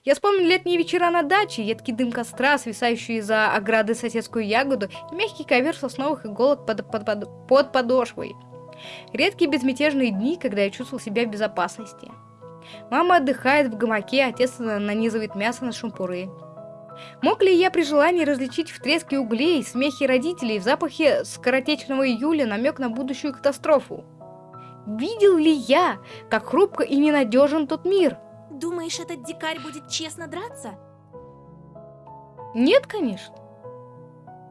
Я вспомнил летние вечера на даче, едкий дым костра, свисающий из-за ограды соседскую ягоду и мягкий ковер сосновых иголок под, под, под, под подошвой. Редкие безмятежные дни, когда я чувствовал себя в безопасности. Мама отдыхает в гамаке, отец нанизывает мясо на шампуры. Мог ли я при желании различить в треске углей, смехе родителей, в запахе скоротечного июля намек на будущую катастрофу? Видел ли я, как хрупко и ненадежен тот мир?
Думаешь, этот дикарь будет честно драться?
Нет, конечно.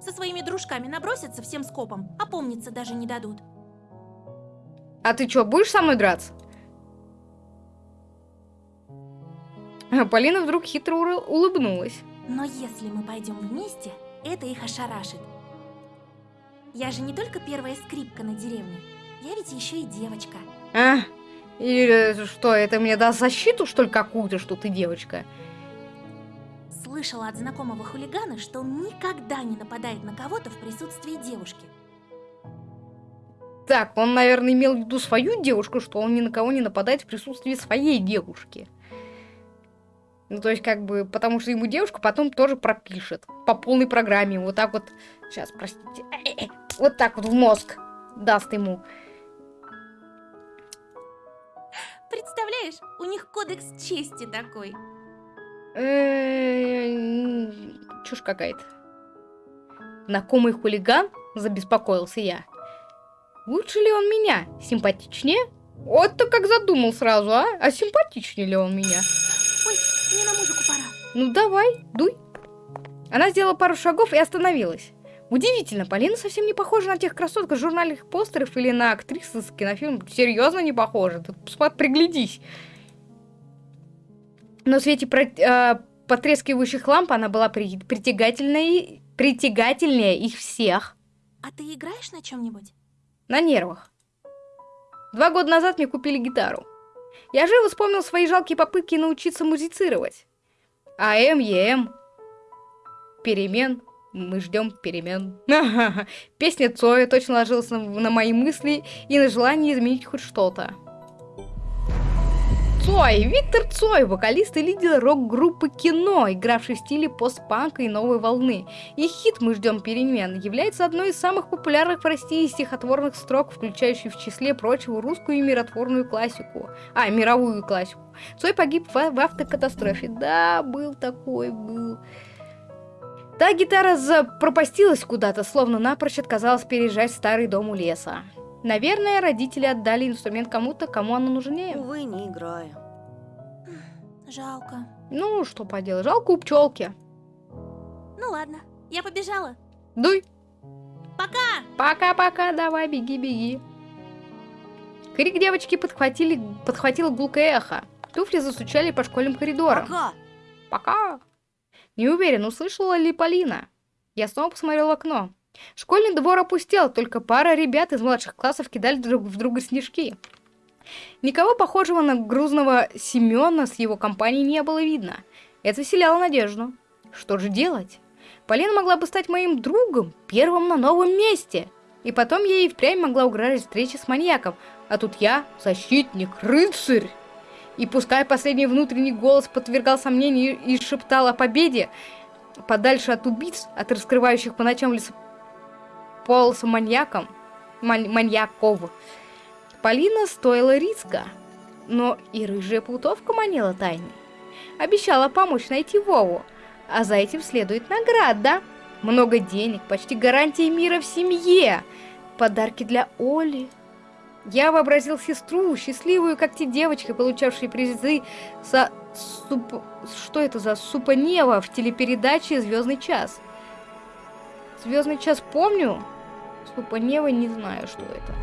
Со своими дружками набросятся всем скопом, а помниться даже не дадут.
А ты что, будешь со мной драться? А Полина вдруг хитро улыбнулась.
Но если мы пойдем вместе, это их ошарашит. Я же не только первая скрипка на деревне, я ведь еще и девочка.
А, или что, это мне даст защиту, что ли, какую-то, что ты девочка?
Слышала от знакомого хулигана, что он никогда не нападает на кого-то в присутствии девушки.
Так, он, наверное, имел в виду свою девушку, что он ни на кого не нападает в присутствии своей девушки. Ну, то есть, как бы, потому что ему девушка потом тоже пропишет. По полной программе. Вот так вот. Сейчас, простите. Вот так вот в мозг даст ему.
Представляешь, у них кодекс чести такой.
Чушь какая-то. Знакомый хулиган? Забеспокоился я. Лучше ли он меня? Симпатичнее? Вот-то как задумал сразу, а? А симпатичнее ли он меня?
Мне на музыку пора.
Ну давай, дуй. Она сделала пару шагов и остановилась. Удивительно, Полина совсем не похожа на тех красоток из журнальных постеров или на актрису с кинофильма. Серьезно не похожа. Ты приглядись. Но в свете про, э, потрескивающих ламп она была при, притягательной, притягательнее их всех.
А ты играешь на чем-нибудь?
На нервах. Два года назад мне купили гитару. Я живо вспомнил свои жалкие попытки научиться музицировать. АМ, ЕМ. Перемен. Мы ждем перемен. Песня Цоя точно ложилась на, на мои мысли и на желание изменить хоть что-то. Цой, Виктор Цой, вокалист и лидер рок-группы «Кино», игравший в стиле постпанка и новой волны. И хит «Мы ждем перемен» является одной из самых популярных в России стихотворных строк, включающей в числе прочего русскую и миротворную классику. А, мировую классику. Цой погиб в, в автокатастрофе. Да, был такой, был. Та гитара запропастилась куда-то, словно напрочь отказалась переезжать в старый дом у леса. Наверное, родители отдали инструмент кому-то, кому оно нужнее.
Увы, не играю.
Жалко.
Ну, что поделать, жалко у пчелки.
Ну ладно, я побежала.
Дуй.
Пока!
Пока-пока, давай, беги-беги. Крик девочки подхватили, подхватило гулкое эхо. Туфли застучали по школьным коридорам.
Пока!
Пока. Не уверен, услышала ли Полина. Я снова посмотрел в окно. Школьный двор опустел, только пара ребят из младших классов кидали друг в друга снежки. Никого похожего на грузного Семена с его компанией не было видно. Это вселяло надежду. Что же делать? Полина могла бы стать моим другом, первым на новом месте. И потом ей впрямь могла угрожать встреча с маньяком. А тут я, защитник, рыцарь. И пускай последний внутренний голос подвергал сомнению и шептал о победе, подальше от убийц, от раскрывающих по ночам лесополоса маньяком, ман маньяков, Полина стоила риска, но и рыжая плутовка манила тайны. Обещала помочь найти Вову, а за этим следует награда. Много денег, почти гарантия мира в семье, подарки для Оли. Я вообразил сестру, счастливую, как те девочки, получавшие призы за суп... Что это за Супанева в телепередаче «Звездный час»? «Звездный час» помню, Супанева не знаю, что это.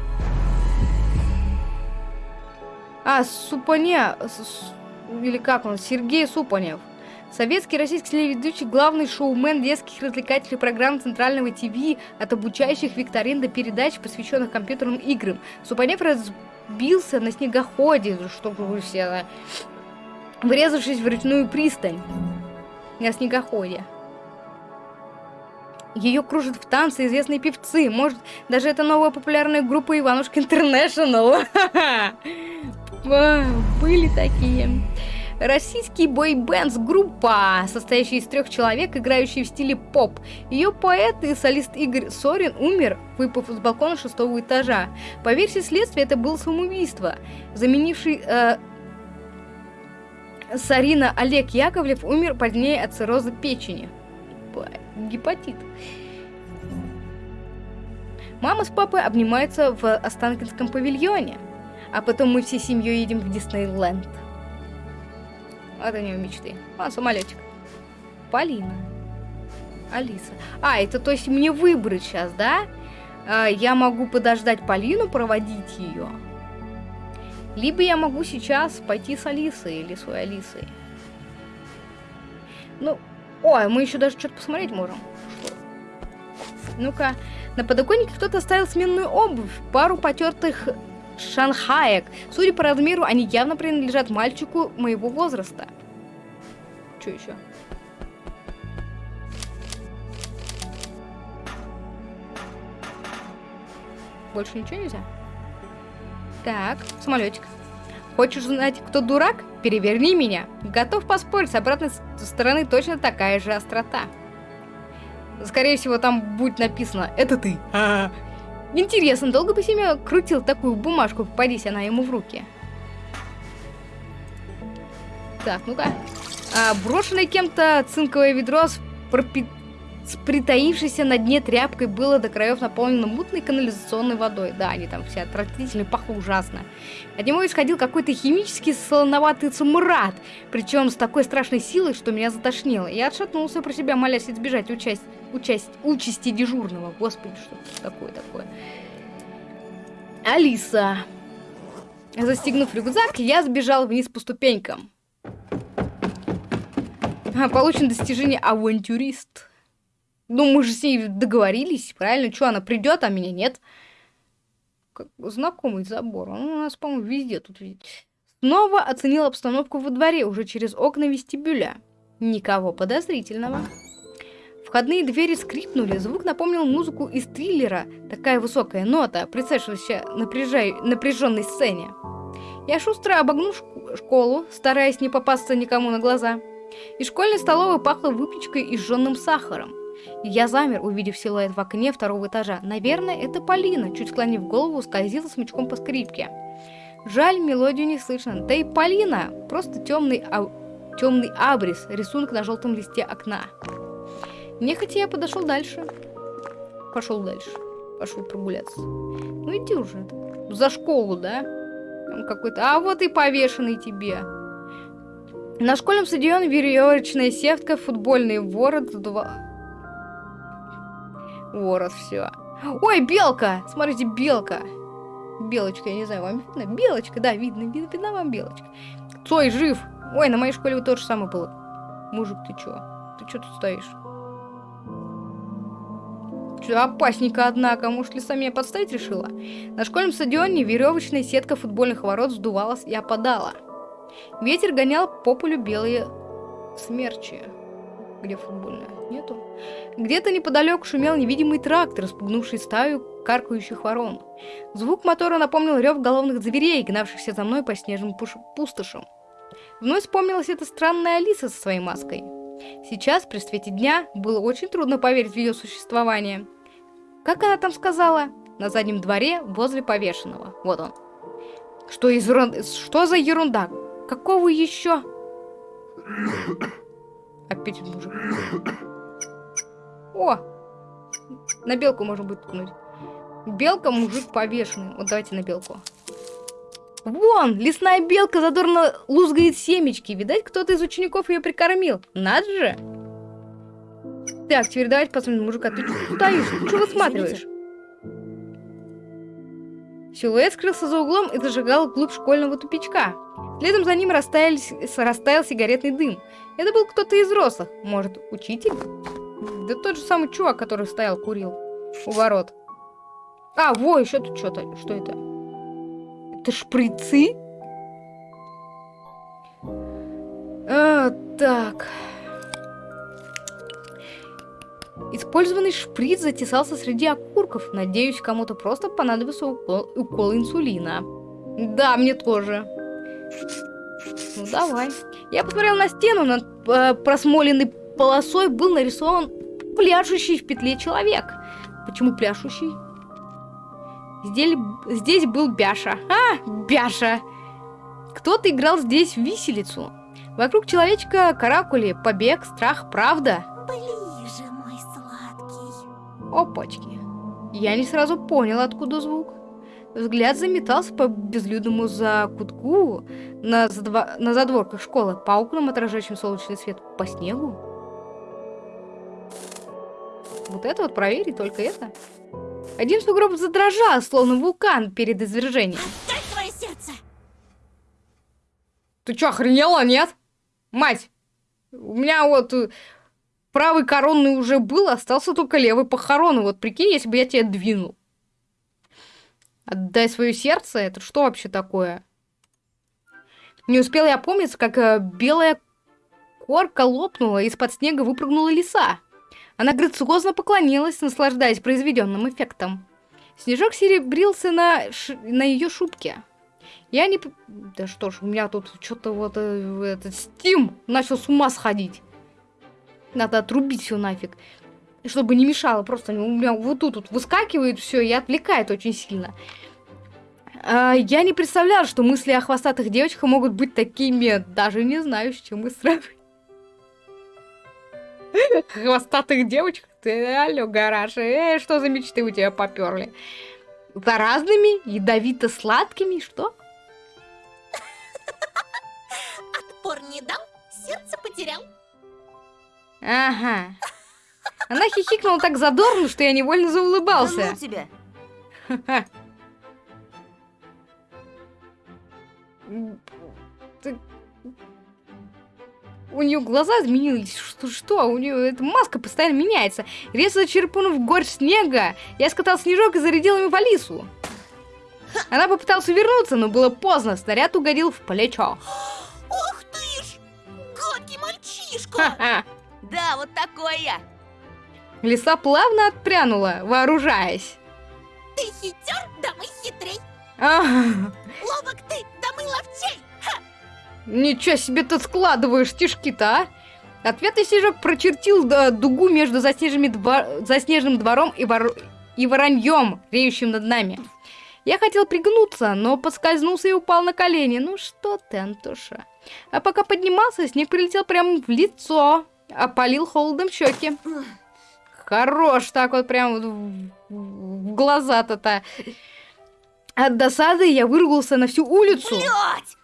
А, Супане... Или как он? Сергей Супанев. Советский российский телеведущий, главный шоумен детских развлекательных программ Центрального ТВ, от обучающих викторин до передач, посвященных компьютерным играм. Супанев разбился на снегоходе, вы все... Врезавшись в речную пристань. На снегоходе. Ее кружат в танце известные певцы. Может, даже это новая популярная группа Иванушка Интернешнл. Были такие. Российский бойбенд группа, состоящая из трех человек, играющие в стиле поп. Ее поэт и солист Игорь Сорин умер, выпав с балкона шестого этажа. По версии следствия, это было самоубийство. Заменивший э, Сарина Олег Яковлев умер позднее от цирроза печени. Гепатит. Мама с папой обнимаются в Останкинском павильоне, а потом мы всей семьей едем в Диснейленд. Вот у нее мечты. А, самолетик. Полина. Алиса. А, это то есть мне выбрать сейчас, да? А, я могу подождать Полину, проводить ее. Либо я могу сейчас пойти с Алисой или своей Алисой. Ну, ой, мы еще даже что-то посмотреть можем. Ну-ка, на подоконнике кто-то оставил сменную обувь, пару потертых шанхаек. Судя по размеру, они явно принадлежат мальчику моего возраста. Что еще? Больше ничего нельзя? Так, самолетик. Хочешь знать, кто дурак? Переверни меня. Готов поспорить, с обратной стороны точно такая же острота. Скорее всего, там будет написано «Это ты». Интересно, долго бы Семен крутил такую бумажку, попадись она ему в руки? Так, ну-ка. А, брошенное кем-то цинковое ведро с, пропи... с притаившейся на дне тряпкой было до краев наполнено мутной канализационной водой. Да, они там все отвратительно, пахло ужасно. От него исходил какой-то химический солоноватый цумрат, причем с такой страшной силой, что меня затошнило. Я отшатнулся про себя, молясь избежать участь участь, участи дежурного. Господи, что такое такое? Алиса. Застегнув рюкзак, я сбежал вниз по ступенькам. Получен достижение авантюрист. Ну, мы же с ней договорились, правильно? Что, она придет, а меня нет? Как знакомый забор. Он у нас, по-моему, везде тут видит. Снова оценил обстановку во дворе, уже через окна вестибюля. Никого подозрительного. Входные двери скрипнули, звук напомнил музыку из триллера, такая высокая нота, представившаяся напряжай... напряженной сцене. Я шустро обогну шк- школу, стараясь не попасться никому на глаза. Из школьной столовой пахло выпечкой и сжженным сахаром. Я замер, увидев силуэт в окне второго этажа. Наверное, это Полина, чуть склонив голову, скользила смычком по скрипке. Жаль, мелодию не слышно. Да и Полина, просто темный, а... темный абрис, рисунок на желтом листе окна. Нехотя я подошел дальше. Пошел дальше. Пошел прогуляться. Ну иди уже. За школу, да? Там какой-то... А вот и повешенный тебе. На школьном стадионе веревочная сетка, футбольный ворот. Ворот, все. Ой, белка! Смотрите, белка. Белочка, я не знаю, вам видно? Белочка, да, видно, видно, видно вам белочка. Цой жив! Ой, на моей школе вот то же самое было. Мужик, ты чё? Ты чё тут стоишь? Чё, опасненько, однако. Может, лиса меня подставить решила? На школьном стадионе веревочная сетка футбольных ворот сдувалась и опадала. Ветер гонял по полю белые смерчи. Где футбольная? Нету. Где-то неподалеку шумел невидимый трактор, спугнувший стаю каркающих ворон. Звук мотора напомнил рев головных зверей, гнавшихся за мной по снежным пустошам. Вновь вспомнилась эта странная Алиса со своей маской. Сейчас, при свете дня, было очень трудно поверить в ее существование. Как она там сказала? На заднем дворе, возле повешенного. Вот он. Что, из ерун- Что за ерунда? Какого еще? Опять мужик. О! На белку можно будет ткнуть. Белка, мужик повешенный. Вот давайте на белку. Вон, лесная белка задорно лузгает семечки. Видать, кто-то из учеников ее прикормил. Надо же. Так, теперь давайте посмотрим мужика. Ты что стоишь? Что высматриваешь? Силуэт скрылся за углом и зажигал вглубь школьного тупичка. Следом за ним растаялись- растаял сигаретный дым. Это был кто-то из взрослых. Может, учитель? Да тот же самый чувак, который стоял, курил у ворот. А, во, еще тут что-то. Что это? Это шприцы? А, так. Использованный шприц затесался среди окурков. Надеюсь, кому-то просто понадобился укол, укол инсулина. Да, мне тоже. Ну, давай. Я посмотрел на стену, над э, просмоленной полосой был нарисован пляшущий в петле человек. Почему пляшущий? Здесь, здесь был Бяша. А, Бяша! Кто-то играл здесь в виселицу. Вокруг человечка каракули, побег, страх, правда.
Ближе, мой сладкий.
Опачки. Я не сразу понял, откуда звук. Взгляд заметался по безлюдному закутку на, задва- на задворках школы, по окнам, отражающим солнечный свет, по снегу. Вот это вот проверить, только это. Один сугроб задрожал, словно вулкан перед извержением.
Дай твое сердце!
Ты чё, охренела, нет? Мать, у меня вот э, правый коронный уже был, остался только левый похоронный. Вот прикинь, если бы я тебя двинул. Отдай свое сердце? Это что вообще такое? Не успел я опомниться, как э, белая корка лопнула, из-под снега выпрыгнула лиса. Она грациозно поклонилась, наслаждаясь произведенным эффектом. Снежок серебрился на, ш... на ее шубке. Я не... Да что ж, у меня тут что-то вот э, этот Steam начал с ума сходить. Надо отрубить все нафиг. Чтобы не мешало, просто у меня вот тут вот выскакивает все и отвлекает очень сильно. А, я не представляла, что мысли о хвостатых девочках могут быть такими. Даже не знаю, с чем мы сравнивать. Хвостатых девочек? Ты алло, гараж. Э, что за мечты у тебя поперли? Заразными, ядовито-сладкими, что?
Отпор не дал, сердце потерял.
Ага. Она хихикнула так задорно, что я невольно
Да
заулыбался.
ну тебя.
У нее глаза изменились. Что, что? У нее эта маска постоянно меняется. Резко черпнув горсть снега, я скатал снежок и зарядил им в Алису. Она попыталась увернуться, но было поздно. Снаряд угодил в плечо.
Ух ты ж! Гадкий мальчишка!
Да, вот такой я.
Лиса плавно отпрянула, вооружаясь.
Ты хитер, да мы хитрей. Ловок ты, да мы ловчей.
Ничего себе ты складываешь стишки-то, а? Ответный снежок прочертил дугу между заснеженными дво- заснеженным двором и, вор... и вороньем, реющим над нами. Я хотел пригнуться, но подскользнулся и упал на колени. Ну что ты, Антоша? А пока поднимался, снег прилетел прямо в лицо, опалил холодом щеки. Хорош, так вот прям в, глаза-то-то. От досады я выругался на всю улицу.
Блять!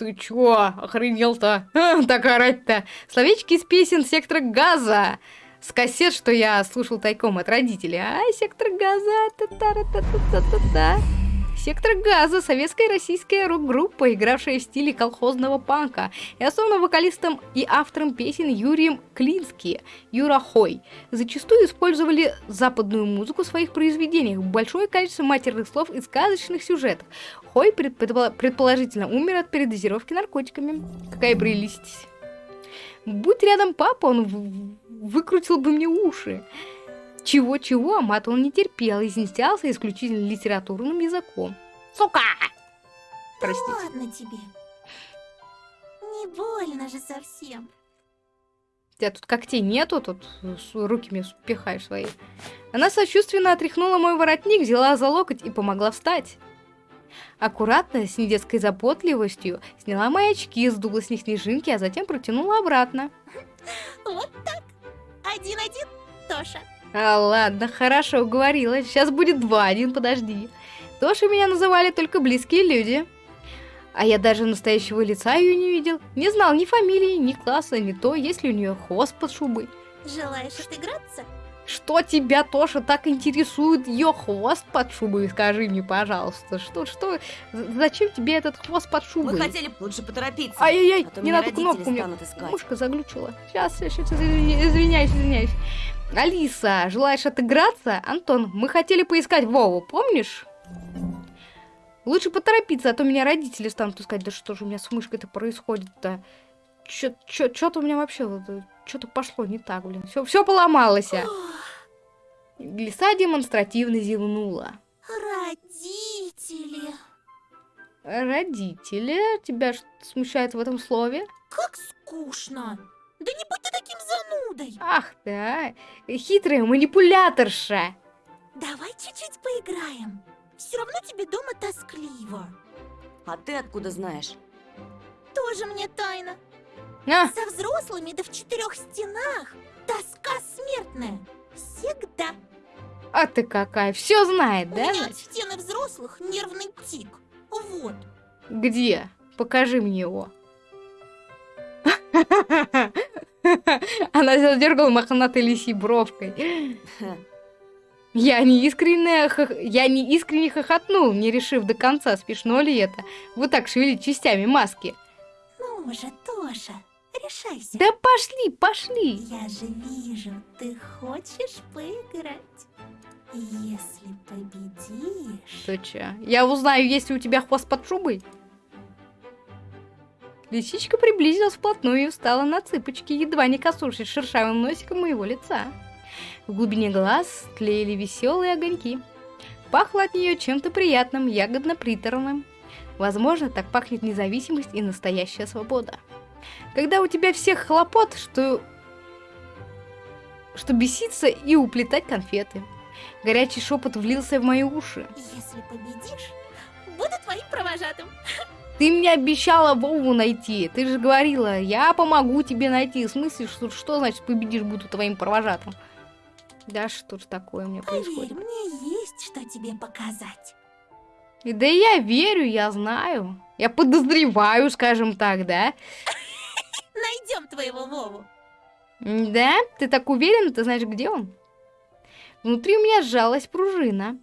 Ты чё, охренел-то? Так орать-то. Словечки из песен сектора газа. С кассет, что я слушал тайком от родителей. А, сектор газа, та та та та та та Сектор газа – советская и российская рок-группа, игравшая в стиле колхозного панка, и основным вокалистом и автором песен Юрием Клински, Юра Хой. Зачастую использовали западную музыку в своих произведениях, большое количество матерных слов и сказочных сюжетов. Хой предпо- предположительно умер от передозировки наркотиками. Какая прелесть. Будь рядом папа, он выкрутил бы мне уши. Чего-чего, а мат он не терпел и изъяснялся исключительно литературным языком. Сука! Простите.
Ладно тебе. Не больно же совсем.
У тебя тут когтей нету, тут с- руки мне пихаешь свои. Она сочувственно отряхнула мой воротник, взяла за локоть и помогла встать. Аккуратно, с недетской заботливостью, сняла мои очки, сдула с них снежинки, а затем протянула обратно.
Вот так. Один-один, Тоша.
А, ладно, хорошо, уговорила. Сейчас будет два, один, подожди. Тоши меня называли только близкие люди. А я даже настоящего лица ее не видел. Не знал ни фамилии, ни класса, ни то, есть ли у нее хвост под шубой.
Желаешь отыграться?
Что тебя, Тоша, так интересует ее хвост под шубой? Скажи мне, пожалуйста. Что, что, зачем тебе этот хвост под шубой?
Мы хотели лучше поторопиться.
Ай-яй-яй,
а
не
меня
надо кнопку мне. Мышка заглючила. Сейчас, сейчас, извиняюсь, извиняюсь. Алиса, желаешь отыграться? Антон, мы хотели поискать Вову, помнишь? Лучше поторопиться, а то меня родители станут искать. Да что же у меня с мышкой-то происходит-то? Что-то у меня вообще что-то пошло не так, блин. Все, все поломалось. Лиса демонстративно зевнула.
Родители.
Родители? Тебя что смущает в этом слове?
Как скучно. Да не будь ты таким занудой.
Ах ты, а! Хитрая манипуляторша!
Давай чуть-чуть поиграем. Все равно тебе дома тоскливо.
А ты откуда знаешь?
Тоже мне тайна.
А,
Со взрослыми да в четырех стенах. Тоска смертная. Всегда.
а ты какая, все знает,
У
да?
меня от
значит?
стены взрослых нервный тик. Вот.
Где? Покажи мне его. Она задергала мохнатой лисьей бровкой. Я не искренне, хох- я не искренне хохотнул, не решив до конца, смешно ли это. Вот так шевелить частями маски.
Ну же, Тоша, решайся.
Да пошли, пошли.
Я же вижу, ты хочешь поиграть. Если победишь...
Что чё? Я узнаю, есть ли у тебя хвост под шубой. Лисичка приблизилась вплотную и встала на цыпочки, едва не коснувшись шершавым носиком моего лица. В глубине глаз тлеяли веселые огоньки. Пахло от нее чем-то приятным, ягодно-приторным. Возможно, так пахнет независимость и настоящая свобода. Когда у тебя всех хлопот, что... что беситься и уплетать конфеты. Горячий шепот влился в мои уши.
Если победишь, буду твоим провожатым.
Ты мне обещала Вову найти. Ты же говорила, я помогу тебе найти. В смысле, что, что значит победишь, буду твоим провожатым? Да что ж такое у меня
Поверь,
происходит?
мне есть что тебе показать.
И Да я верю, я знаю. Я подозреваю, скажем так, да?
Найдем твоего Вову.
Да? Ты так уверен, ты знаешь, где он? Внутри у меня сжалась пружина.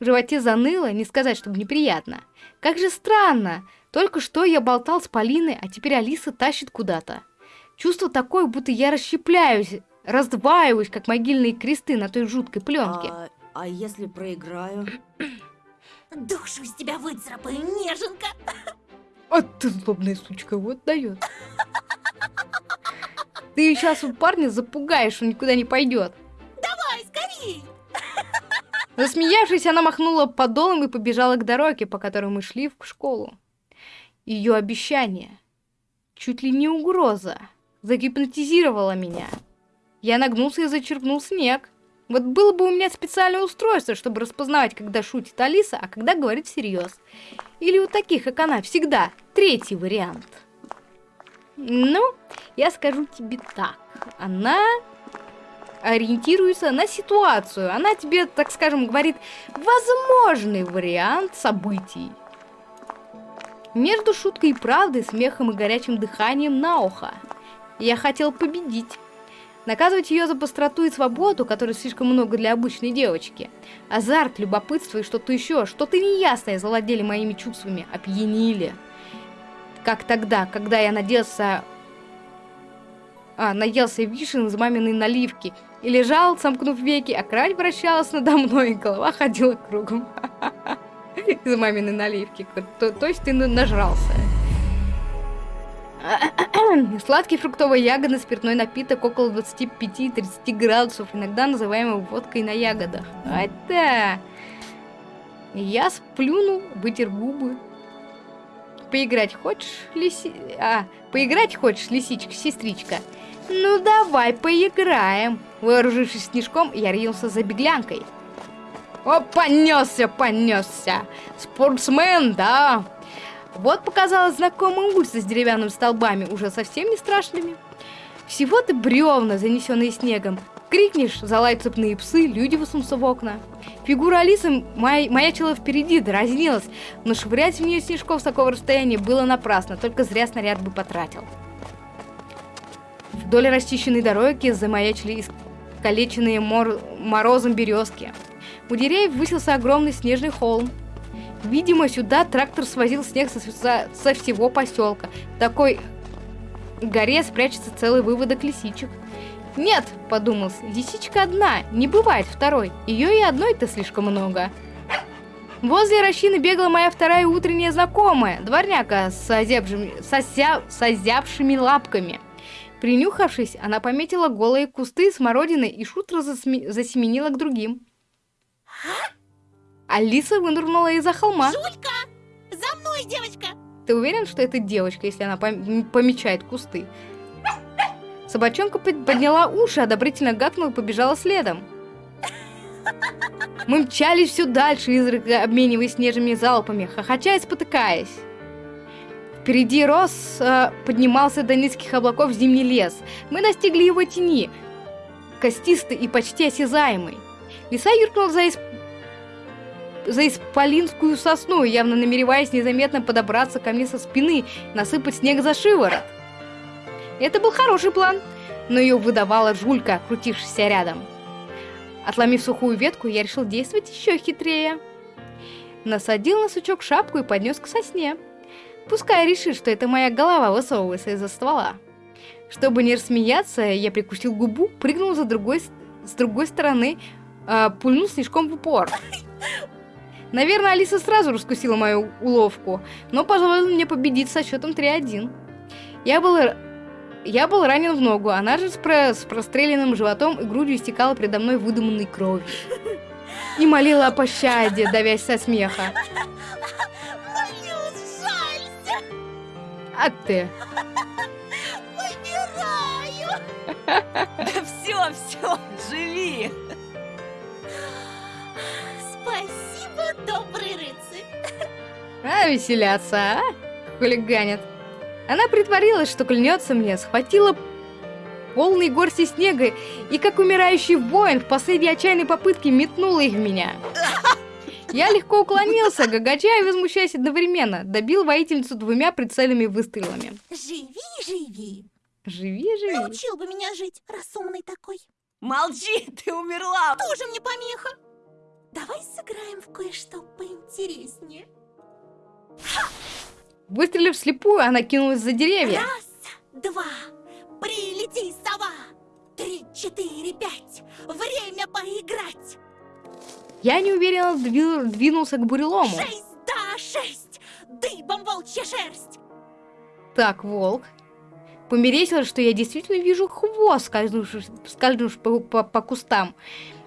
В животе заныло, не сказать, чтобы неприятно. Как же странно. Только что я болтал с Полиной, а теперь Алиса тащит куда-то. Чувство такое, будто я расщепляюсь, раздваиваюсь, как могильные кресты на той жуткой пленке.
А, а если проиграю?
Душу из тебя выцарапаю, неженка.
А ты злобная сучка, вот дает. Ты сейчас у парня запугаешь, он никуда не пойдет.
Давай, скорей.
Засмеявшись, она махнула подолом и побежала к дороге, по которой мы шли в школу. Ее обещание, чуть ли не угроза, загипнотизировала меня. Я нагнулся и зачерпнул снег. Вот было бы у меня специальное устройство, чтобы распознавать, когда шутит Алиса, а когда говорит всерьез. Или у таких, как она, всегда третий вариант. Ну, я скажу тебе так. Она ориентируется на ситуацию. Она тебе, так скажем, говорит возможный вариант событий. Между шуткой и правдой, смехом и горячим дыханием на ухо. Я хотел победить. Наказывать ее за быстроту и свободу, которой слишком много для обычной девочки. Азарт, любопытство и что-то еще, что-то неясное завладели моими чувствами, опьянили. Как тогда, когда я надеялся... А, наелся вишен из маминой наливки и лежал, сомкнув веки, а кровать вращалась надо мной, и голова ходила кругом. Из маминой наливки. То, есть ты нажрался. Сладкий фруктовый ягодный спиртной напиток около 25-30 градусов, иногда называемый водкой на ягодах. Это... Я сплюнул, вытер губы. Поиграть хочешь, лиси... А, поиграть хочешь, лисичка, сестричка? Ну давай поиграем. Вооружившись снежком, я ринулся за беглянкой. О, понесся, понесся. Спортсмен, да. Вот показалась знакомая улица с деревянными столбами, уже совсем не страшными. Всего-то бревна, занесенные снегом. Крикнешь, залают цепные псы, люди высунутся в окна. Фигура Алисы май, маячила впереди, дразнилась, но швырять в нее снежков с такого расстояния было напрасно, только зря снаряд бы потратил. Вдоль расчищенной дороги замаячили искалеченные мор... морозом березки. У деревьев высился огромный снежный холм. Видимо, сюда трактор свозил снег со, со, со всего поселка. В такой горе спрячется целый выводок лисичек. Нет, подумал, лисичка одна, не бывает второй. Ее и одной-то слишком много. Возле рощины бегала моя вторая утренняя знакомая, дворняка с, озябшими, сося, с озябшими лапками. Принюхавшись, она пометила голые кусты смородины и шутро засме... засеменила к другим. Алиса вынырнула из-за холма.
Жулька! За мной, девочка!
Ты уверен, что это девочка, если она пом помечает кусты? Собачонка подняла уши, одобрительно гакнула и побежала следом. Мы мчались все дальше, изредка обмениваясь снежными залпами, хохоча и спотыкаясь. Впереди рос, э, поднимался до низких облаков зимний лес. Мы достигли его тени, костистый и почти осязаемый. Лиса юркнула за, исп... за исполинскую сосну, явно намереваясь незаметно подобраться ко мне со спины, насыпать снег за шиворот. Это был хороший план, но ее выдавала жулька, крутившаяся рядом. Отломив сухую ветку, я решил действовать еще хитрее. Насадил на сучок шапку и поднес к сосне. Пускай решит, что это моя голова высовывается из-за ствола. Чтобы не рассмеяться, я прикусил губу, прыгнул за другой, с другой стороны, э, пульнул снежком в упор. Наверное, Алиса сразу раскусила мою уловку, но позволила мне победить со счетом 3-1. Я был, я был ранен в ногу, она же с, про, с простреленным животом и грудью истекала передо мной выдуманной кровью. И молила о пощаде, давясь со смеха. А ты?
Выбираю!
Все, все, живи!
Спасибо, добрый рыцарь!
А, веселятся, а? Хулиганят. Она притворилась, что клянется мне, схватила полный горсти снега и, как умирающий воин, в последней отчаянной попытке метнула их в меня. Я легко уклонился, гагача и возмущаясь одновременно. Добил воительницу двумя прицельными выстрелами.
Живи, живи!
Живи, живи.
Научил бы меня жить, раз умный такой.
Молчи, ты умерла!
Тоже мне помеха. Давай сыграем в кое-что поинтереснее.
Выстрелив вслепую, она кинулась за деревья.
Раз, два, прилети, сова! Три, четыре, пять! Время поиграть!
Я неуверенно двину- двинулся к бурелому.
Шесть, да, шесть! Дыбом волчья шерсть!
Так, волк. Померещилось, что я действительно вижу хвост, скользнувший, скользнувший по, по- по кустам.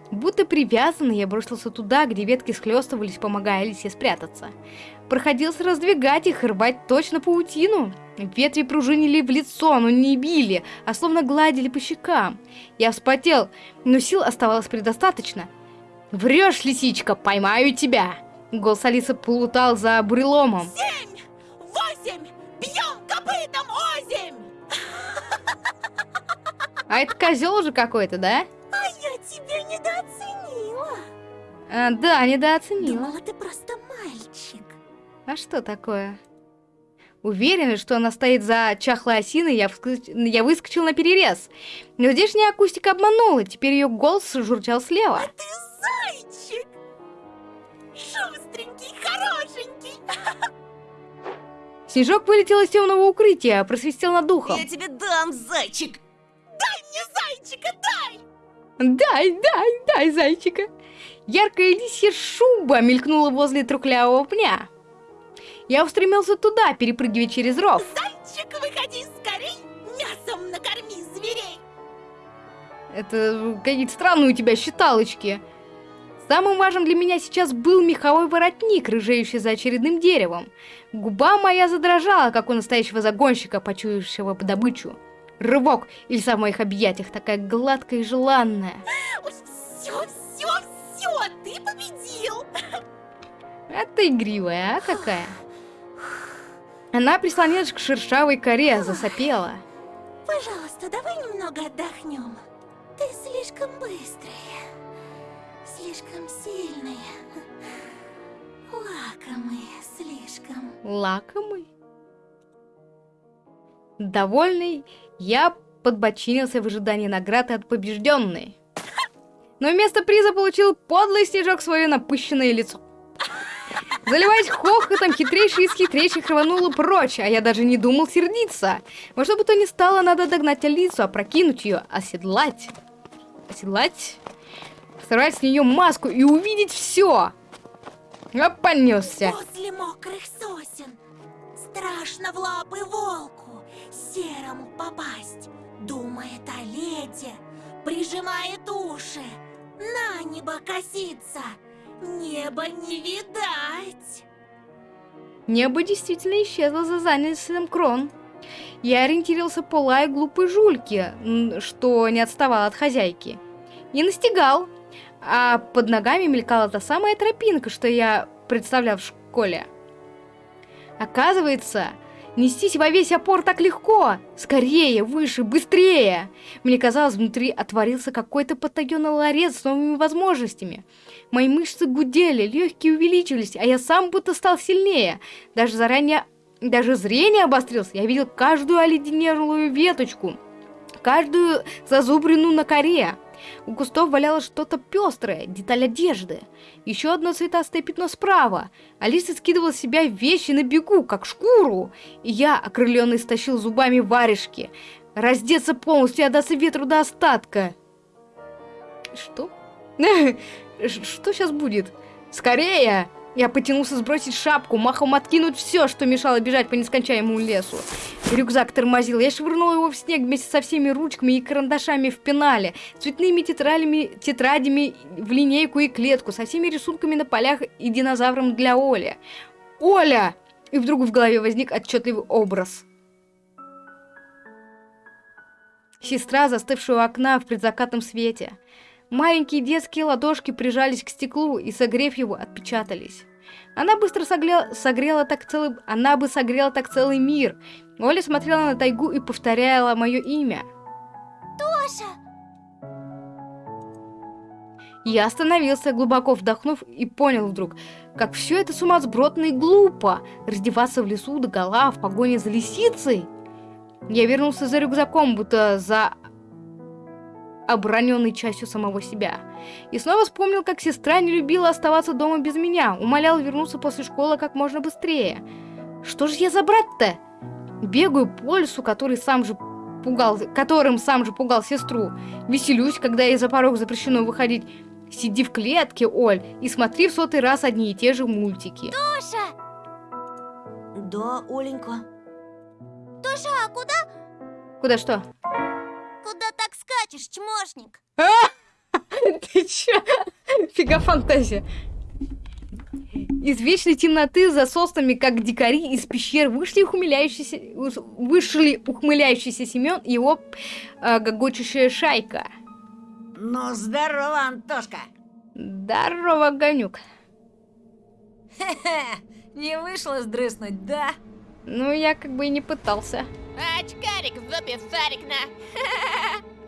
Будто привязанный, я бросился туда, где ветки схлестывались, помогая Алисе спрятаться. Проходился раздвигать их и рвать точно паутину. Ветви пружинили в лицо, но не били, а словно гладили по щекам. Я вспотел, но сил оставалось предостаточно. «Врешь, лисичка, поймаю тебя!» Голос Алисы плутал за буреломом.
Семь! Восемь! Бьем копытом озимь!
А это козел уже какой-то, да?
А я тебя недооценила.
А, да, недооценила.
Думала, ты просто мальчик.
А что такое? Уверена, что она стоит за чахлой осиной, я, вскоч... я выскочил на перерез. Но здешняя акустика обманула, теперь ее голос журчал слева.
А ты зайчик! Шустренький, хорошенький.
Снежок вылетел из темного укрытия, просвистел над духом.
Я тебе дам, зайчик!
Дай мне зайчика, дай!
Дай, дай, дай, зайчика. Яркая лисья шуба мелькнула возле трухлявого пня. Я устремился туда, перепрыгивая через ров.
Зайчик, выходи скорей! Мясом накорми зверей!
Это какие-то странные у тебя считалочки. Самым важным для меня сейчас был меховой воротник, рыжеющий за очередным деревом. Губа моя задрожала, как у настоящего загонщика, почуявшего добычу. Рывок, и лиса в моих объятиях, такая гладкая и желанная.
Ой, все, все, все, ты победил!
А ты игривая, а какая? Она прислонилась к шершавой коре, засопела.
Пожалуйста, давай немного отдохнем. Ты слишком быстрая, слишком сильная, лакомая слишком.
Лакомый? Довольный, я подбочинился в ожидании награды от побежденной. Но вместо приза получил подлый снежок свое напыщенное лицо. Заливаясь хохотом, хитрейший из хитрейших рванула прочь, а я даже не думал сердиться. Во что бы то ни стало, надо догнать Алису, опрокинуть ее, оседлать. Оседлать? Сорвать с нее маску и увидеть все. А понесся.
Возле мокрых сосен страшно в лапы волку серому попасть. Думает о лете, прижимает уши, на небо косится, небо не видать.
Небо действительно исчезло за занятым крон. Я ориентировался по лаю глупой жульки, что не отставал от хозяйки. Не настигал, а под ногами мелькала та самая тропинка, что я представлял в школе. Оказывается, нестись во весь опор так легко. Скорее, выше, быстрее. Мне казалось, внутри отворился какой-то потаенный ларец с новыми возможностями. Мои мышцы гудели, легкие увеличились, а я сам будто стал сильнее. Даже заранее, даже зрение обострилось. Я видел каждую оледенелую веточку, каждую зазубрину на коре. У кустов валялось что-то пестрое, деталь одежды. Еще одно цветастое пятно справа. Алиса скидывала с себя вещи на бегу, как шкуру. И я, окрыленный, стащил зубами варежки. Раздеться полностью и отдаться ветру до остатка. Что? Что сейчас будет? Скорее! Я потянулся сбросить шапку, махом откинуть все, что мешало бежать по нескончаемому лесу. Рюкзак тормозил, я швырнул его в снег вместе со всеми ручками и карандашами в пенале, цветными тетрадями, тетрадями в линейку и клетку, со всеми рисунками на полях и динозавром для Оли. Оля! И вдруг в голове возник отчетливый образ. Сестра, застывшая у окна в предзакатном свете. Маленькие детские ладошки прижались к стеклу и, согрев его, отпечатались. Она быстро согрела, согрела так целый... Она бы согрела так целый мир. Оля смотрела на тайгу и повторяла мое имя.
Тоша!
Я остановился, глубоко вдохнув, и понял вдруг, как все это сумасбродно и глупо, раздеваться в лесу до гола в погоне за лисицей. Я вернулся за рюкзаком, будто за оброненной частью самого себя. И снова вспомнил, как сестра не любила оставаться дома без меня, умолял вернуться после школы как можно быстрее. Что же я за брат-то? Бегаю по лесу, который сам же пугал, которым сам же пугал сестру. Веселюсь, когда ей за порог запрещено выходить. Сиди в клетке, Оль, и смотри в сотый раз одни и те же мультики.
Тоша!
Да, Оленька.
Тоша, а куда?
Куда что?
Куда так скачешь, чмошник?
Ты чё? Фига фантазия. Из вечной темноты за соснами, как дикари из пещер, вышли ухмыляющийся, вышли ухмыляющийся Семен и его э, гогочущая шайка.
Ну, здорово, Антошка.
Здорово.
Хе-хе, не вышло сдрыснуть, да?
Ну, я как бы и не пытался.
Очкарик шарик на.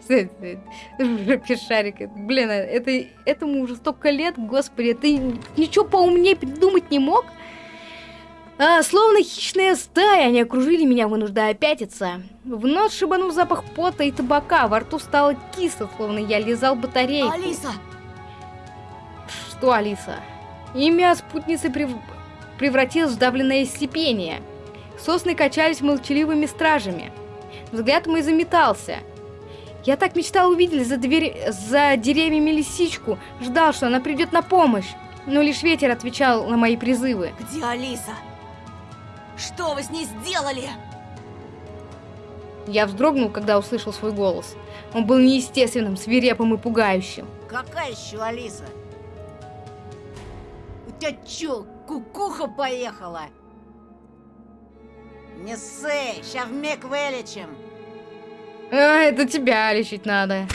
Шарик. Блин, это, этому уже столько лет, господи, ты ничего поумнее придумать не мог? А, словно хищная стая, они окружили меня, вынуждая пятиться. В нос шибанул запах пота и табака, во рту стало кисло, словно я лизал батарейку.
Алиса!
Что, Алиса? Имя спутницы прев... превратилось в давленное слепение. Сосны качались молчаливыми стражами. Взгляд мой заметался. Я так мечтал увидеть за, двери... за деревьями лисичку, ждал, что она придет на помощь. Но лишь ветер отвечал на мои призывы.
Где Алиса? Что вы с ней сделали?
Я вздрогнул, когда услышал свой голос. Он был неестественным, свирепым и пугающим.
Какая еще Алиса? У тебя чё, кукуха поехала? Не ссы, ща вмиг вылечим.
А, это тебя лечить надо.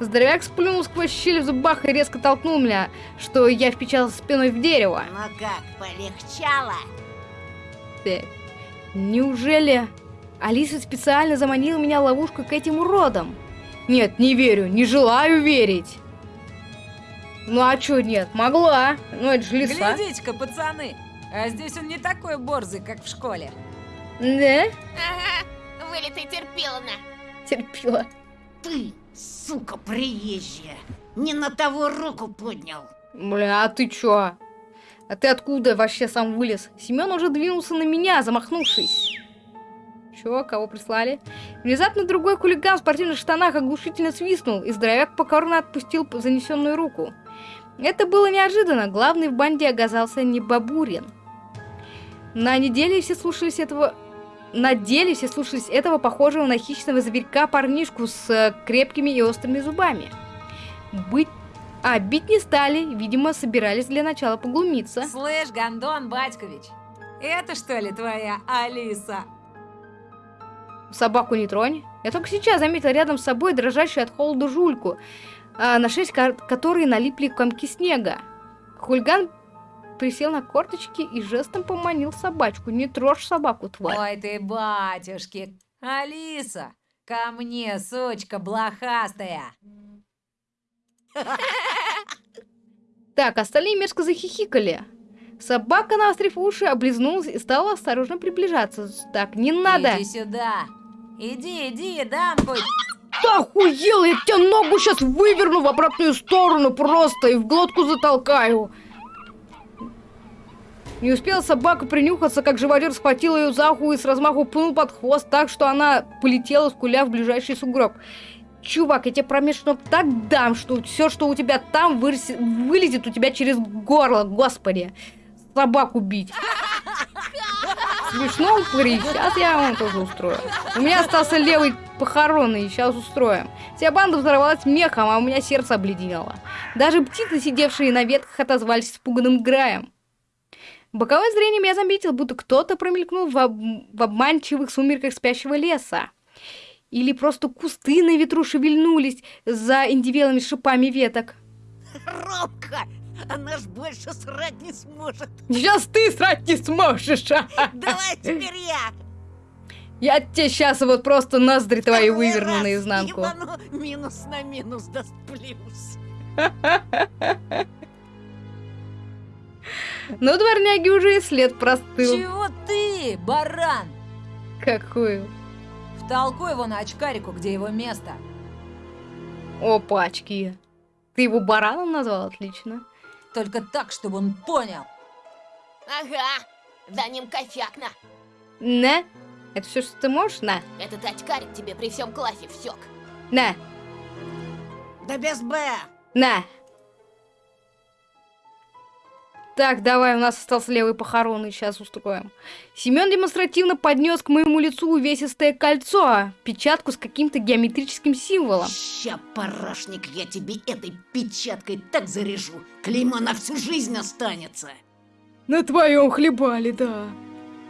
Здоровяк сплюнул сквозь щель в зубах и резко толкнул меня, что я впечатался спиной в дерево.
Ну как, полегчало?
Так, неужели Алиса специально заманила меня в ловушку к этим уродам? Нет, не верю, не желаю верить. Ну а чё нет, могла. Ну это же лиса.
Глядите-ка, пацаны, а здесь он не такой борзый, как в школе.
Да?
Ага, вылитый терпиловна.
Терпила.
Ты, сука приезжая, не на того руку поднял.
Бля, а ты чё? А ты откуда вообще сам вылез? Семен уже двинулся на меня, замахнувшись. Чё, кого прислали? Внезапно другой хулиган в спортивных штанах оглушительно свистнул, и здоровяк покорно отпустил занесенную руку. Это было неожиданно, главный в банде оказался не Бабурин. На неделе все слушались этого... На деле все слушались этого похожего на хищного зверька парнишку с э, крепкими и острыми зубами. Быть... А, бить не стали, видимо, собирались для начала поглумиться.
Слышь, Гондон Батькович, это что ли твоя Алиса?
Собаку не тронь. Я только сейчас заметил рядом с собой дрожащую от холода жульку, а, на шесть ко- которой налипли комки снега. Хульган присел на корточки и жестом поманил собачку. Не трожь собаку, тварь.
Ой ты, батюшки! Алиса, ко мне, сучка блохастая!
Так, остальные мерзко захихикали. Собака, наострив уши, облизнулась и стала осторожно приближаться. Так, не надо.
Иди сюда! Иди, иди, дам хоть...
Ты охуел, я тебе ногу сейчас выверну в обратную сторону просто и в глотку затолкаю. Не успела собака принюхаться, как живодер схватил ее за ухо и с размаху пнул под хвост так, что она полетела, скуля в ближайший сугроб. Чувак, я тебе промеж ног так дам, что все, что у тебя там, вылезет у тебя через горло, господи. Собаку бить. Смешно, упыри, сейчас я вам тоже устрою. У меня остался левый похоронный, сейчас устроим. Вся банда взорвалась мехом, а у меня сердце обледенело. Даже птицы, сидевшие на ветках, отозвались испуганным граем. Боковым зрением я заметил, будто кто-то промелькнул в, об- в обманчивых сумерках спящего леса. Или просто кусты на ветру шевельнулись за индивелыми шипами веток.
Робка, она ж больше срать не сможет.
Сейчас ты срать не сможешь, а!
Давай теперь я.
Я тебе сейчас вот просто ноздри твои
Второй
выверну наизнанку.
ебану, минус на минус даст плюс.
Но дворняги уже и след простыл.
Чего ты, баран?
Какую?
Втолкуй его на очкарику, где его место.
Опачки. Ты его бараном назвал? Отлично.
Только так, чтобы он понял.
Ага, за ним косяк на.
На. Это все, что ты можешь? На.
Этот очкарик тебе при всем классе всек.
На.
Да без Б.
На. Так, давай, у нас остался левый похоронный, сейчас устроим. Семен демонстративно поднес к моему лицу увесистое кольцо, печатку с каким-то геометрическим символом.
Ща, парашник, я тебе этой печаткой так заряжу. Клейма на всю жизнь останется.
На твоем хлебали, да.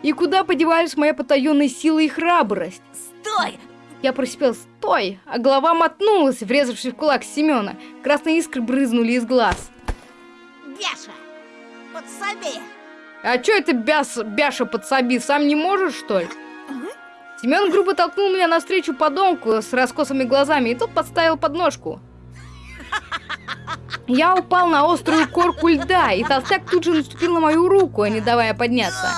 И куда подевались моя потаенная сила и храбрость?
Стой!
Я просипел «Стой!», а голова мотнулась, врезавшись в кулак Семена. Красные искры брызнули из глаз.
Бяша, подсоби.
А чё это бяс, бяша подсоби, сам не можешь, что ли? Семен грубо толкнул меня навстречу подонку с раскосыми глазами, и тот подставил подножку. Я упал на острую корку льда, и толстяк тут же наступил на мою руку, не давая подняться.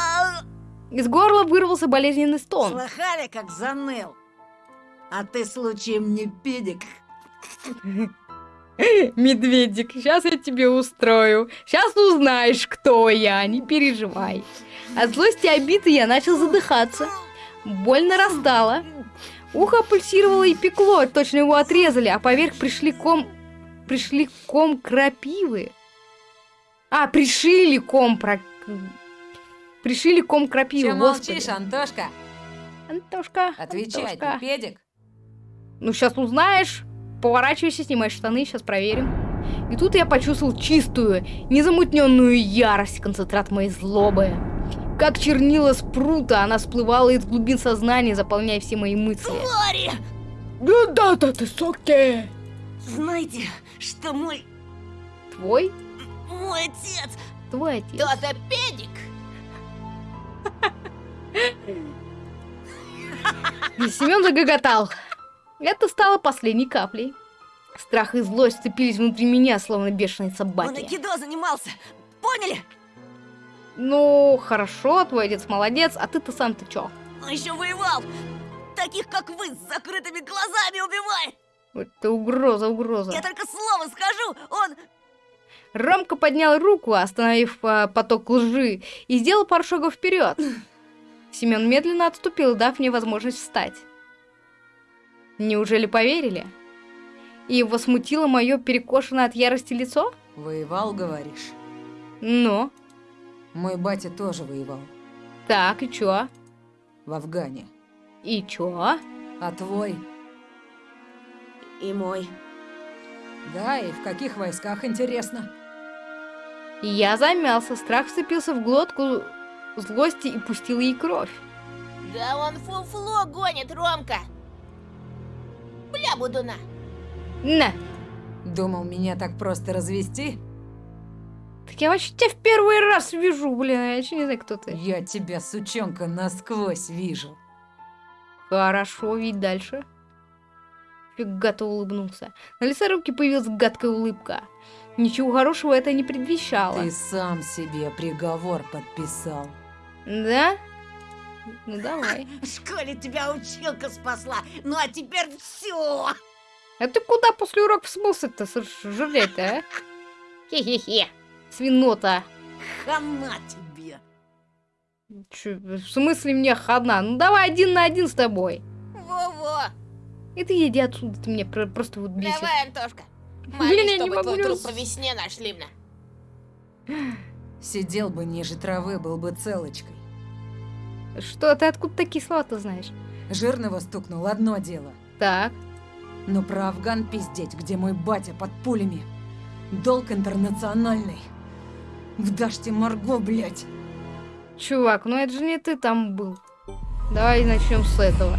Из горла вырвался болезненный стон.
Слыхали, как заныл? А ты случаем не педик?
Медведик, сейчас я тебе устрою. Сейчас узнаешь, кто я, не переживай. От злости и обиды я начал задыхаться. Боль нарастала. Ухо пульсировало и пекло, точно его отрезали, а поверх пришли ком... Пришли ком крапивы. А, пришили ком про... Пришили ком крапивы,
Че
господи.
молчишь, Антошка?
Антошка,
Отвечай,
Антошка.
ты педик.
Ну, сейчас узнаешь. Поворачивайся, снимай штаны, сейчас проверим. И тут я почувствовал чистую, незамутненную ярость, концентрат моей злобы. Как чернила с прута, она всплывала из глубин сознания, заполняя все мои мысли.
Твари!
Да-да-да, ты соки!
Знаете, что мой...
Твой?
мой отец...
Твой отец.
То-то педик.
И Семен загоготал. Это стало последней каплей. Страх и злость сцепились внутри меня, словно бешеные
Он
собаки.
айкидо занимался. Поняли?
Ну, хорошо, твой отец молодец, а ты-то сам-то чё?
Он еще воевал. Таких, как вы, с закрытыми глазами убивает.
Это угроза, угроза.
Я только слово скажу, он...
Ромка поднял руку, остановив а, поток лжи, и сделал пару шагов вперед. Семен медленно отступил, дав мне возможность встать. Неужели поверили? И его смутило мое перекошенное от ярости лицо?
Воевал, говоришь?
Ну,
Мой батя тоже воевал.
так, и чё?
В Афгане.
И чё?
А твой?
И мой.
Да, и в каких войсках, интересно?
Я замялся, страх вцепился в глотку злости и пустил ей кровь.
Да он фуфло гонит, Ромка. Бля, Будуна.
На!
Думал меня так просто развести?
Так я вообще тебя в первый раз вижу, блин, я вообще не знаю, кто ты.
Я тебя, сучонка, насквозь вижу.
Хорошо, ведь дальше. Фигато улыбнулся. На лице руки появилась гадкая улыбка. Ничего хорошего это не предвещало.
Ты сам себе приговор подписал.
Да? Ну давай.
В школе тебя училка спасла, ну а теперь все.
А ты куда после уроков смылся-то, жрать-то, а? Хе-хе-хе. Свинота.
Хана тебе.
Чё, в смысле мне хана? Ну давай один на один с тобой.
Во-во.
И ты иди отсюда, ты меня про- просто вот бесишь.
Давай, Антошка.
Блин,
Молись,
я не могу
твой труп по весне нашли мне.
Сидел бы ниже травы, был бы целочкой.
Что, ты откуда такие слова-то знаешь?
Жирного стукнул одно дело.
Так.
Но про Афган пиздеть, где мой батя под пулями. Долг интернациональный. В Даште Марго, блядь.
Чувак, ну это же не ты там был. Давай начнем с этого.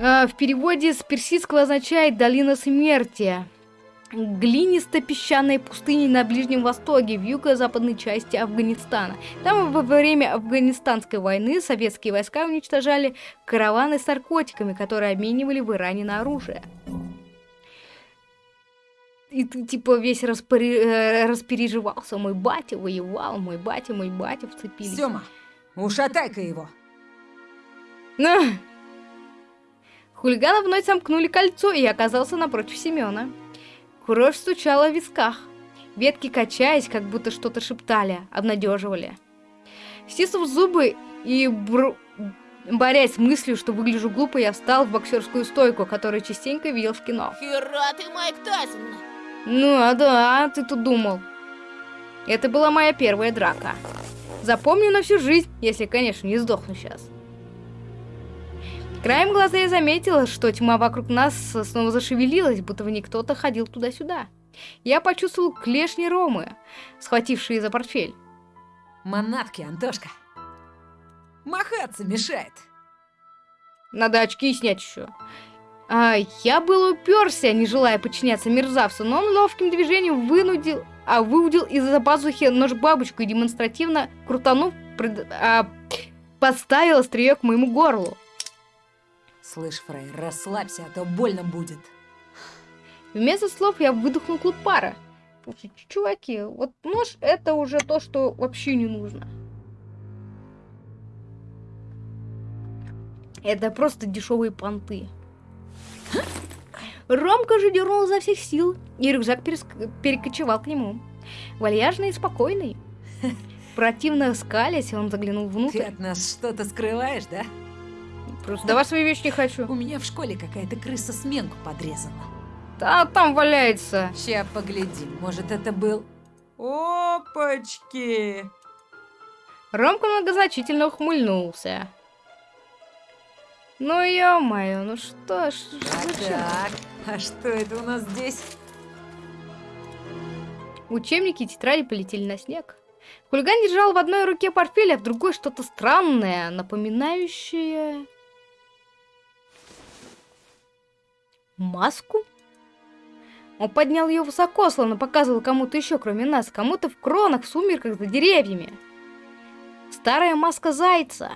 А, в переводе с персидского означает «долина смерти». Глинисто-песчаной пустыни на Ближнем Востоке, в юго-западной части Афганистана. Там во время Афганистанской войны советские войска уничтожали караваны с наркотиками, которые обменивали в Иране на оружие. И ты типа весь распори- э, распереживался. Мой батя воевал, мой батя, мой батя вцепились.
Сёма, ушатай-ка его.
Хулиганы вновь сомкнули кольцо, и оказался напротив Семена. Кровь стучала в висках. Ветки, качаясь, как будто что-то шептали, обнадеживали. Стиснув зубы и бр- борясь с мыслью, что выгляжу глупо, я встал в боксерскую стойку, которую частенько видел в кино.
Хера ты, Майк Тайсон.
Ну, а да, ты тут думал. Это была моя первая драка. Запомню на всю жизнь, если, конечно, не сдохну сейчас. Краем глаза я заметила, что тьма вокруг нас снова зашевелилась, будто в ней кто-то ходил туда-сюда. Я почувствовал клешни Ромы, схватившие за портфель.
Манатки, Антошка. Махаться мешает.
Надо очки снять еще. А, я был уперся, не желая подчиняться мерзавцу, но он ловким движением вынудил, а выудил из-за пазухи нож-бабочку и демонстративно крутанув, пред, а, подставил острие к моему горлу.
Слышь, Фрей, расслабься, а то больно будет.
Вместо слов я выдохнул клуб пара. Чуваки, вот нож это уже то, что вообще не нужно. Это просто дешевые понты. Ромка же дернул изо всех сил, и рюкзак переск- перекочевал к нему. Вальяжный и спокойный. Противно скалясь, он заглянул
Ты
внутрь.
от нас что-то скрываешь, да?
Просто давай свои вещи не хочу.
У меня в школе какая-то крыса сменку подрезала.
Да, там валяется.
Ща поглядим, может это был... Опачки!
Ромка многозначительно ухмыльнулся. Ну ё-моё, ну что ж,
А так, а что это у нас здесь?
Учебники и тетради полетели на снег. Хулиган держал в одной руке портфель, а в другой что-то странное, напоминающее... Маску? Он поднял ее высоко, словно показывал кому-то еще, кроме нас, кому-то в кронах, в сумерках, за деревьями. Старая маска зайца.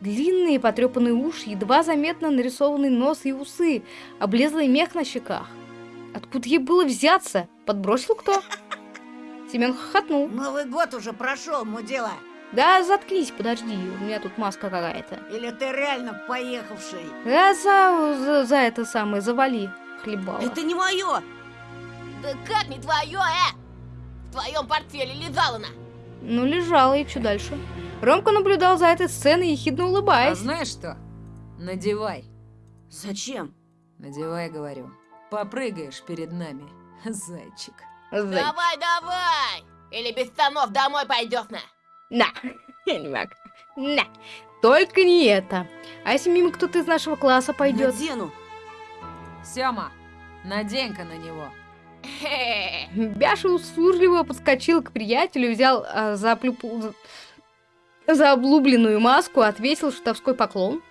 Длинные потрепанные уши, едва заметно нарисованный нос и усы, облезлый мех на щеках. Откуда ей было взяться? Подбросил кто? Семен хохотнул.
Новый год уже прошел, мудила.
Да заткнись, подожди, у меня тут маска какая-то.
Или ты реально поехавший?
Да за, за, за это самое, завали, хлебала.
Это не мое!
Да как не твое, э? В твоем портфеле лежала она.
Ну, лежала, и что дальше? Ромка наблюдал за этой сценой, ехидно
А
улыбаясь.
знаешь что? Надевай.
Зачем?
Надевай, говорю. Попрыгаешь перед нами, зайчик.
Зай-
Давай, давай! Или без штанов домой пойдешь на.
На, я не могу. На, только не это. А если мимо кто-то из нашего класса пойдет?
Надену.
Сёма, надень-ка на него.
Бяша услужливо подскочил к приятелю, взял а, за, оплюпу- за облубленную маску, отвесил шутовской поклон.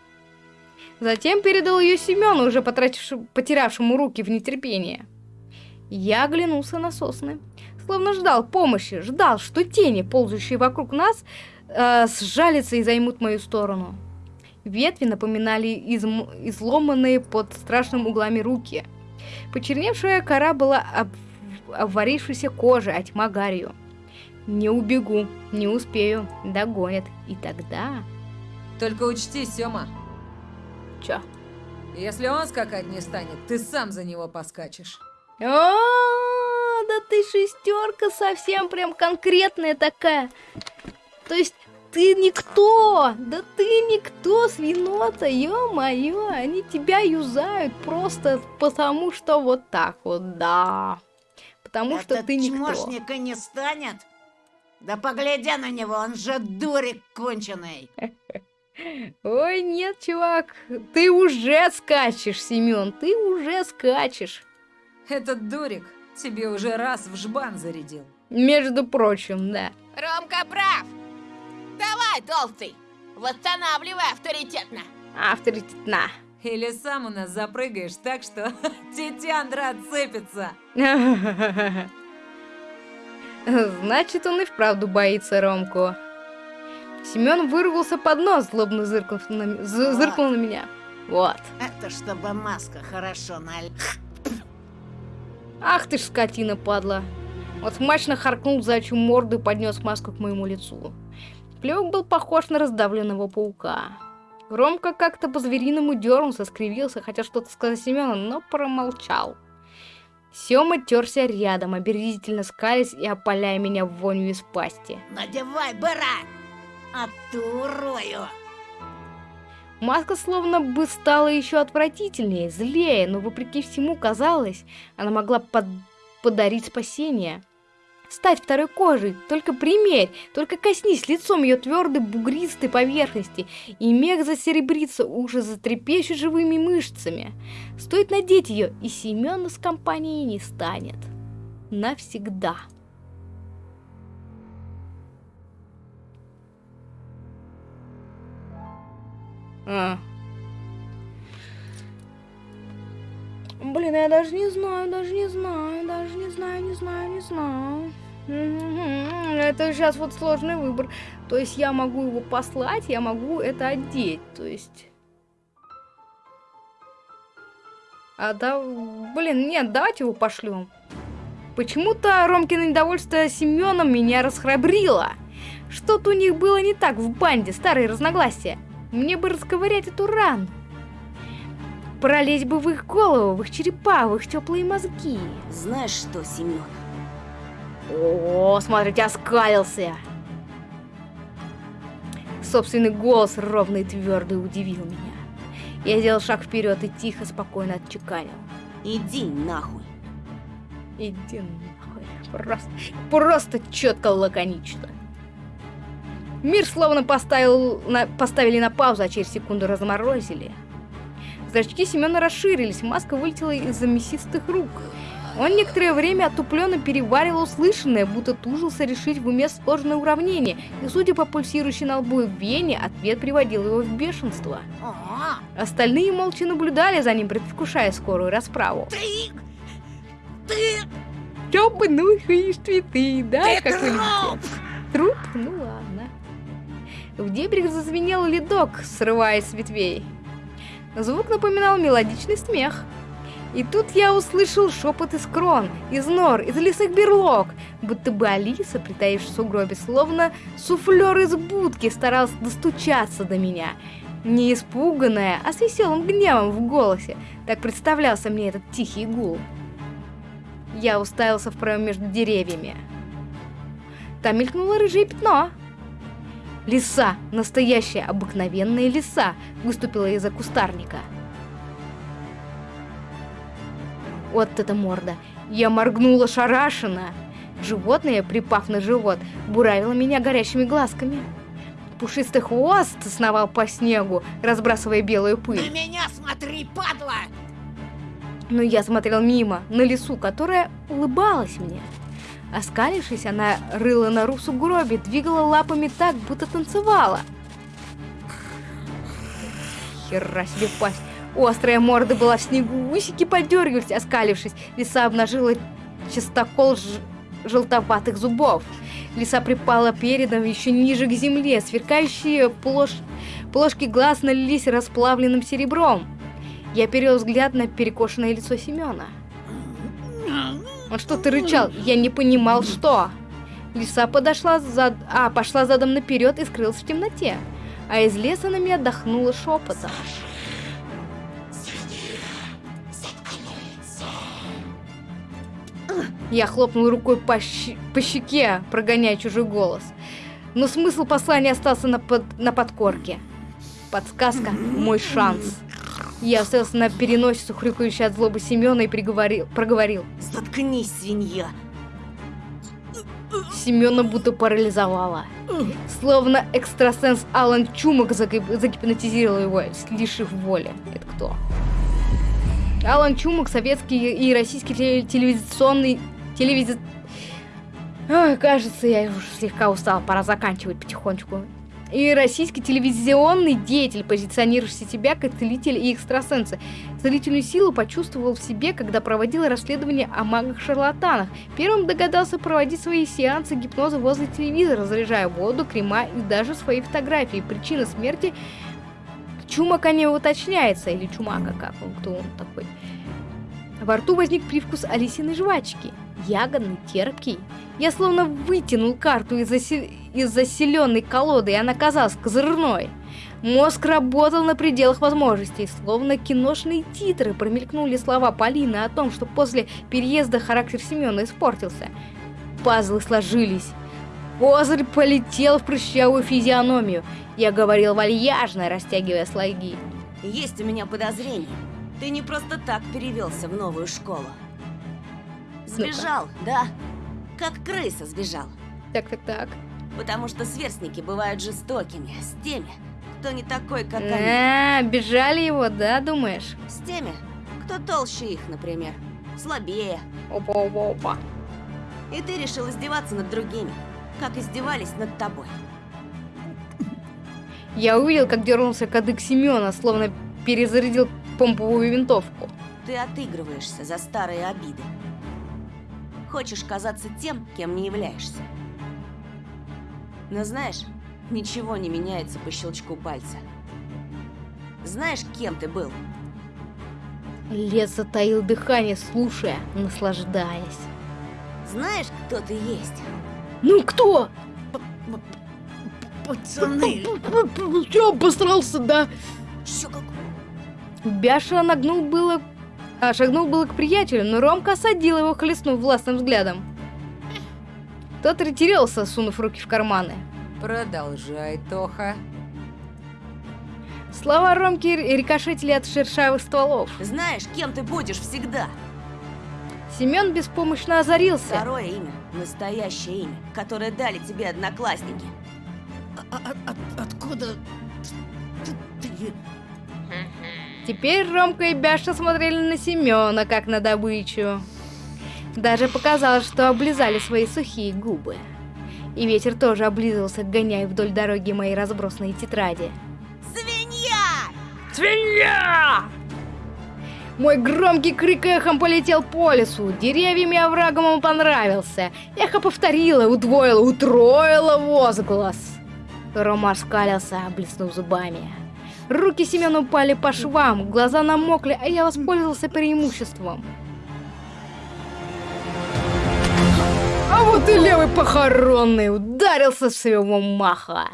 Затем передал ее Семену, уже потратившему, потерявшему руки в нетерпении. Я оглянулся на сосны, словно ждал помощи, ждал, что тени, ползающие вокруг нас, э, сжалятся и займут мою сторону. Ветви напоминали изм- изломанные под страшным углами руки. Почерневшая кора была об... обварившейся кожей, а тьма гарью. Не убегу, не успею, догонят. И тогда...
Только учти, Сёма,
Чё?
если он скакать не станет, ты сам за него поскачешь.
О, ты шестерка совсем прям конкретная такая. То есть ты никто, да ты никто, свинота, ё-моё, они тебя юзают просто потому, что вот так вот, да. Потому что
Этот
ты никто.
чмошника не станет? Да погляди на него, он же дурик конченый.
Ой, нет, чувак, ты уже скачешь, Семен, ты уже скачешь.
Этот дурик тебе уже раз в жбан зарядил.
Между прочим, да.
Ромка прав. Давай, толстый. Восстанавливай авторитетно.
Авторитетна.
Или сам у нас запрыгаешь так, что тетяндра отцепится.
Значит, он и вправду боится Ромку. Семен выругался под нос, злобно зыркнув на, зыркнул на меня. Вот.
Это чтобы маска хорошо наль...
Ах ты ж скотина, падла. Вот смачно харкнул зайчью морду и поднес маску к моему лицу. Плевок был похож на раздавленного паука. Ромка как-то по-звериному дернулся, скривился, хотел что-то сказать Семену, но промолчал. Сема терся рядом, оберзительно скались и опаляя меня вонью из пасти.
Надевай, бара! А ты урою!
Маска словно бы стала еще отвратительнее, злее, но вопреки всему казалось, она могла под- подарить спасение. стать второй кожей. Только примерь, только коснись лицом ее твердой бугристой поверхности, и мех засеребрится, уже затрепещет живыми мышцами. Стоит надеть ее, и Семена с компанией не станет. Навсегда. А. Блин, я даже не знаю, даже не знаю, даже не знаю, не знаю, не знаю. Это сейчас вот сложный выбор. То есть я могу его послать, я могу это одеть. То есть... А да, блин, нет, давайте его пошлем. Почему-то Ромкино недовольство Семеном меня расхрабрило. Что-то у них было не так в банде, старые разногласия. Мне бы расковырять эту рану. Пролезть бы в их голову, в их черепа, в их теплые мозги.
Знаешь что, Семен?
О, смотрите, оскалился. Собственный голос ровный и твердый удивил меня. Я сделал шаг вперед и тихо, спокойно отчеканил.
Иди нахуй.
Иди нахуй. Просто, просто четко, лаконично. Мир словно поставил на, поставили на паузу, а через секунду разморозили. Зрачки Семена расширились, маска вылетела из-за мясистых рук. Он некоторое время отупленно переваривал услышанное, будто тужился решить в уме сложное уравнение, и, судя по пульсирующей на лбу вене, ответ приводил его в бешенство.
А,
Остальные молча наблюдали за ним, предвкушая скорую расправу.
ты... Ты...
Чё ну и ты, да?
Ты
как
труп!
Труп? Ну ладно. В дебрях зазвенел ледок, срываясь с ветвей. Звук напоминал мелодичный смех. И тут я услышал шепот из крон, из нор, из лесных берлог, будто бы Алиса, притаившись в сугробе, словно суфлер из будки, старалась достучаться до меня. Не испуганная, а с веселым гневом в голосе. Так представлялся мне этот тихий гул. Я уставился в проем между деревьями. Там мелькнуло рыжее пятно. Лиса, настоящая обыкновенная лиса, выступила из-за кустарника. Вот это морда. Я моргнула шарашенно. Животное, припав на живот, буравило меня горящими глазками. Пушистый хвост сновал по снегу, разбрасывая белую
На
пыль.
меня смотри, падла!
Но я смотрел мимо, на лису, которая улыбалась мне. Оскалившись, она рыла нору в сугробе, двигала лапами так, будто танцевала. Хера себе пасть. Острая морда была в снегу, усики подергивались, оскалившись. Лиса обнажила чистокол ж- желтоватых зубов. Лиса припала передом еще ниже к земле, сверкающие плош... плошки глаз налились расплавленным серебром. Я перевел взгляд на перекошенное лицо Семена. Он что-то рычал, я не понимал, что. Лиса подошла зад... а, пошла задом наперед и скрылась в темноте. А из леса на меня отдохнула шепотом. Я хлопнул рукой по, щ- по щеке, прогоняя чужой голос. Но смысл послания остался на, под... на подкорке. Подсказка – мой шанс. Я остался на переносицу, хрюкающей от злобы Семена, и приговорил, проговорил.
Заткнись, свинья.
Семена будто парализовала. Словно экстрасенс Алан Чумак загип- загипнотизировал его, лишив воли. Это кто? Алан Чумак, советский и российский теле- телевизионный... Телевизи... Ой, кажется, я уже слегка устала, пора заканчивать потихонечку. И российский телевизионный деятель, позиционирующий себя как целитель и экстрасенса. Целительную силу почувствовал в себе, когда проводил расследование о магах-шарлатанах. Первым догадался проводить свои сеансы гипноза возле телевизора, заряжая воду, крема и даже свои фотографии. Причина смерти Чумака не уточняется, или Чумака, как он, кто он такой. Во рту возник привкус Алисиной жвачки. Ягодный, терпкий. Я словно вытянул карту из, засе... из заселенной колоды, и она казалась козырной. Мозг работал на пределах возможностей, словно киношные титры промелькнули слова Полины о том, что после переезда характер Семена испортился. Пазлы сложились. Козырь полетел в прыщавую физиономию. Я говорил вальяжно, растягивая слоги.
Есть у меня подозрение. Ты не просто так перевелся в новую школу. Сбежал, да? как крыса сбежал.
Так-так-так.
Потому что сверстники бывают жестокими с теми, кто не такой, как они.
А, бежали его, да, думаешь?
С теми, кто толще их, например. Слабее.
Опа-опа-опа.
И ты решил издеваться над другими, как издевались над тобой.
Я увидел, как дернулся кадык Семена, словно перезарядил помповую винтовку.
Ты отыгрываешься за старые обиды. Хочешь казаться тем, кем не являешься. Но знаешь, ничего не меняется по щелчку пальца. Знаешь, кем ты был?
Лес затаил дыхание, слушая, наслаждаясь.
Знаешь, кто ты есть?
Ну кто?
Пацаны,
Я постарался, да.
Еще как...
Бяша нагнул было... А, шагнул было к приятелю, но Ромка осадил его, хлестнув властным взглядом. Тот ретировался, сунув руки в карманы.
Продолжай, Тоха.
Слова Ромки рикошетили от шершавых стволов.
Знаешь, кем ты будешь всегда?
Семен беспомощно озарился.
Второе имя, настоящее имя, которое дали тебе одноклассники.
а- а- от- откуда ты, ты-
Теперь Ромка и Бяша смотрели на Семена, как на добычу. Даже показалось, что облизали свои сухие губы. И ветер тоже облизывался, гоняя вдоль дороги мои разбросанные тетради.
Свинья!
Свинья! Мой громкий крик эхом полетел по лесу. Деревьям и оврагам он понравился. Эхо повторило, удвоило, утроило возглас. Рома скалился, блеснув зубами. Руки Семена упали по швам, глаза намокли, а я воспользовался преимуществом. А вот и левый похоронный ударился с своего маха.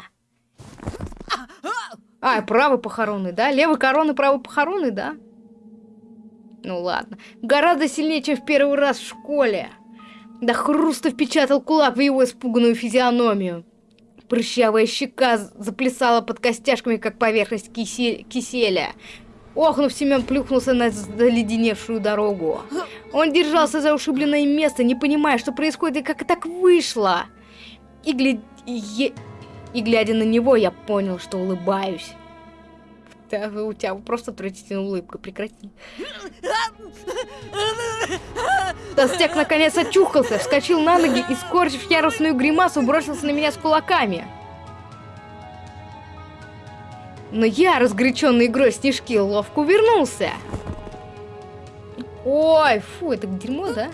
А, правый похоронный, да? Левый коронный, правый похоронный, да? Ну ладно. Гораздо сильнее, чем в первый раз в школе. До хруста впечатал кулак в его испуганную физиономию. Прыщавая щека заплясала под костяшками, как поверхность кисе- киселя. Охнув, Семен плюхнулся на заледеневшую дорогу. Он держался за ушибленное место, не понимая, что происходит и как так вышло. И, гля- и- и глядя на него, я понял, что улыбаюсь. Да, у тебя просто отвратительная улыбка, прекрати. Толстяк наконец очухался, вскочил на ноги и, скорчив яростную гримасу, бросился на меня с кулаками. Но я, разгоряченный игрой снежки, ловко увернулся. Ой, фу, это дерьмо, да?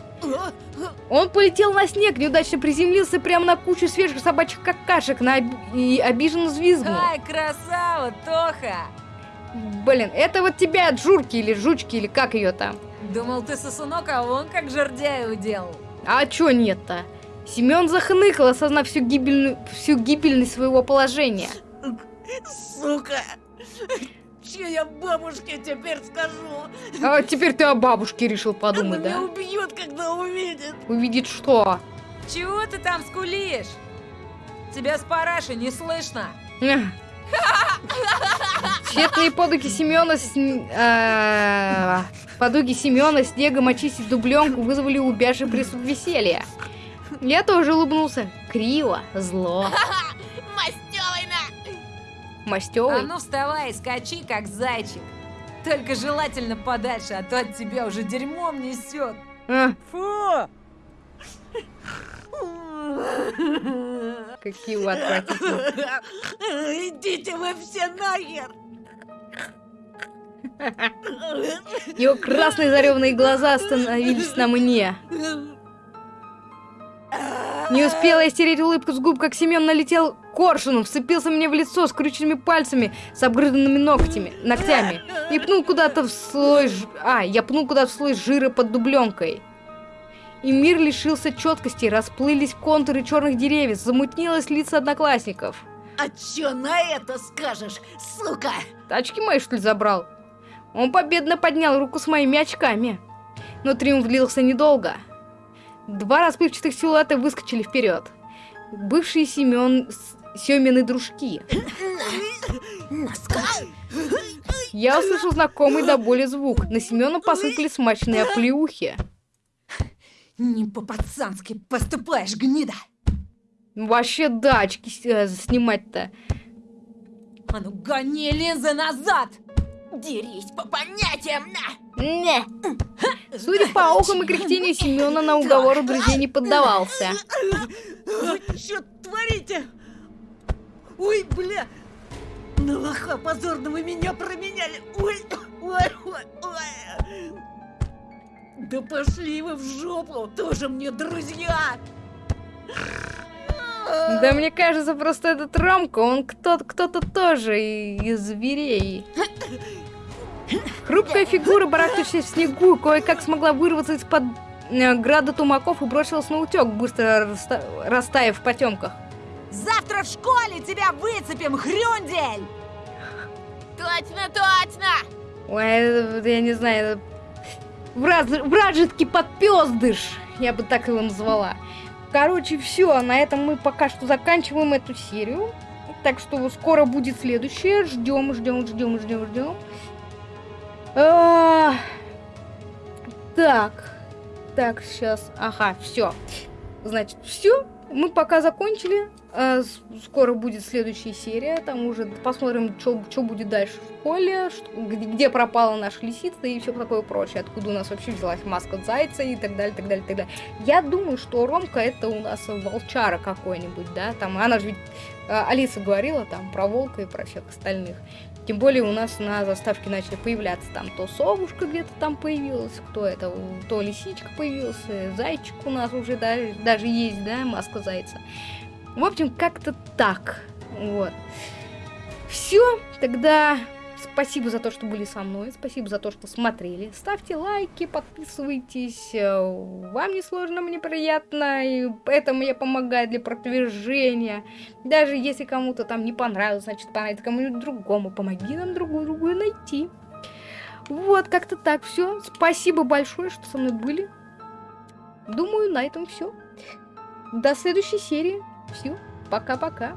Он полетел на снег, неудачно приземлился прямо на кучу свежих собачьих какашек на и обиженно взвизгнул.
Ай, красава, Тоха!
Блин, это вот тебя от журки или жучки, или как ее там?
Думал, ты сосунок, а он как жердяй уделал.
А чё нет-то? Семен захныкал, осознав всю, гибельную, всю гибельность своего положения.
Сука! Че я бабушке теперь скажу?
А теперь ты о бабушке решил подумать,
Она
да?
меня убьет, когда увидит.
Увидит что?
Чего ты там скулишь? Тебя с параши не слышно.
Эх. Тщетные подуги Семена с... а, подуги Семена снегом очистить дубленку вызвали у Бяши приступ веселья. Я тоже улыбнулся. Криво, зло.
Мастёвый на!
Мастёвый.
А ну вставай и скачи, как зайчик. Только желательно подальше, а то от тебя уже дерьмом несет.
А,
Фу!
Какие вы отвратительные.
Идите вы все нахер!
Его красные зареванные глаза остановились на мне. Не успела я стереть улыбку с губ, как Семен налетел коршуном, вцепился мне в лицо скрюченными пальцами с обгрызанными ногтями, ногтями и пнул куда-то в слой... ж- А, я пнул куда-то в слой жира под дубленкой. И мир лишился четкости, расплылись контуры черных деревьев, замутнилось лица одноклассников.
А чё на это скажешь, сука?
Тачки мои, что ли, забрал? Он победно поднял руку с моими очками. Но триумф длился недолго. Два расплывчатых силуэта выскочили вперед. Бывшие Семен... с- Семины дружки. Я услышал знакомый до боли звук. На Семена посыпали смачные оплеухи.
Не по-пацански поступаешь, гнида!
Вообще, да, очки э, снимать-то.
А ну гони линзы назад!
Дерись по понятиям, на!
Не. Судя по охам и кряхтению Семена на уговору друзей не поддавался.
Вы что творите? Ой, бля! На лоха позорного меня променяли! Ой, ой, ой, ой! Да пошли вы в жопу! Тоже мне друзья!
Да мне кажется, просто этот Ромка, он кто-то кто-то тоже и- из зверей. Хрупкая фигура, барахтающаяся в снегу, кое-как смогла вырваться из-под э, града тумаков и бросилась на утек, быстро раста- растаяв в потемках.
Завтра в школе тебя выцепим, хрюндель!
Точно, точно!
Ой, это, я не знаю, враж- вражеский подпездыш, я бы так его назвала. Короче, все, на этом мы пока что заканчиваем эту серию. Так что скоро будет следующее. Ждем, ждем, ждем, ждем, ждем. А, Так, так, сейчас. Ага, все. Значит, все. Мы пока закончили. С- Скоро будет следующая серия. Там уже посмотрим, что будет дальше в школе, где, пропала наша лисица и все такое прочее. Откуда у нас вообще взялась маска зайца и так далее, так далее, так далее. Я думаю, что Ромка это у нас волчара какой-нибудь, да? Там она же ведь а, Алиса говорила там про волка и про всех остальных. Тем более у нас на заставке начали появляться там то совушка где-то там появилась, кто это, то лисичка появился, зайчик у нас уже даже, даже есть, да, маска зайца. В общем, как-то так. Вот. Все, тогда спасибо за то, что были со мной, спасибо за то, что смотрели. Ставьте лайки, подписывайтесь. Вам не сложно, мне приятно, и это мне помогает для продвижения. Даже если кому-то там не понравилось, значит понравится кому-нибудь другому. Помоги нам другую другую найти. Вот, как-то так все. Спасибо большое, что со мной были. Думаю, на этом все. До следующей серии. Все. Пока-пока.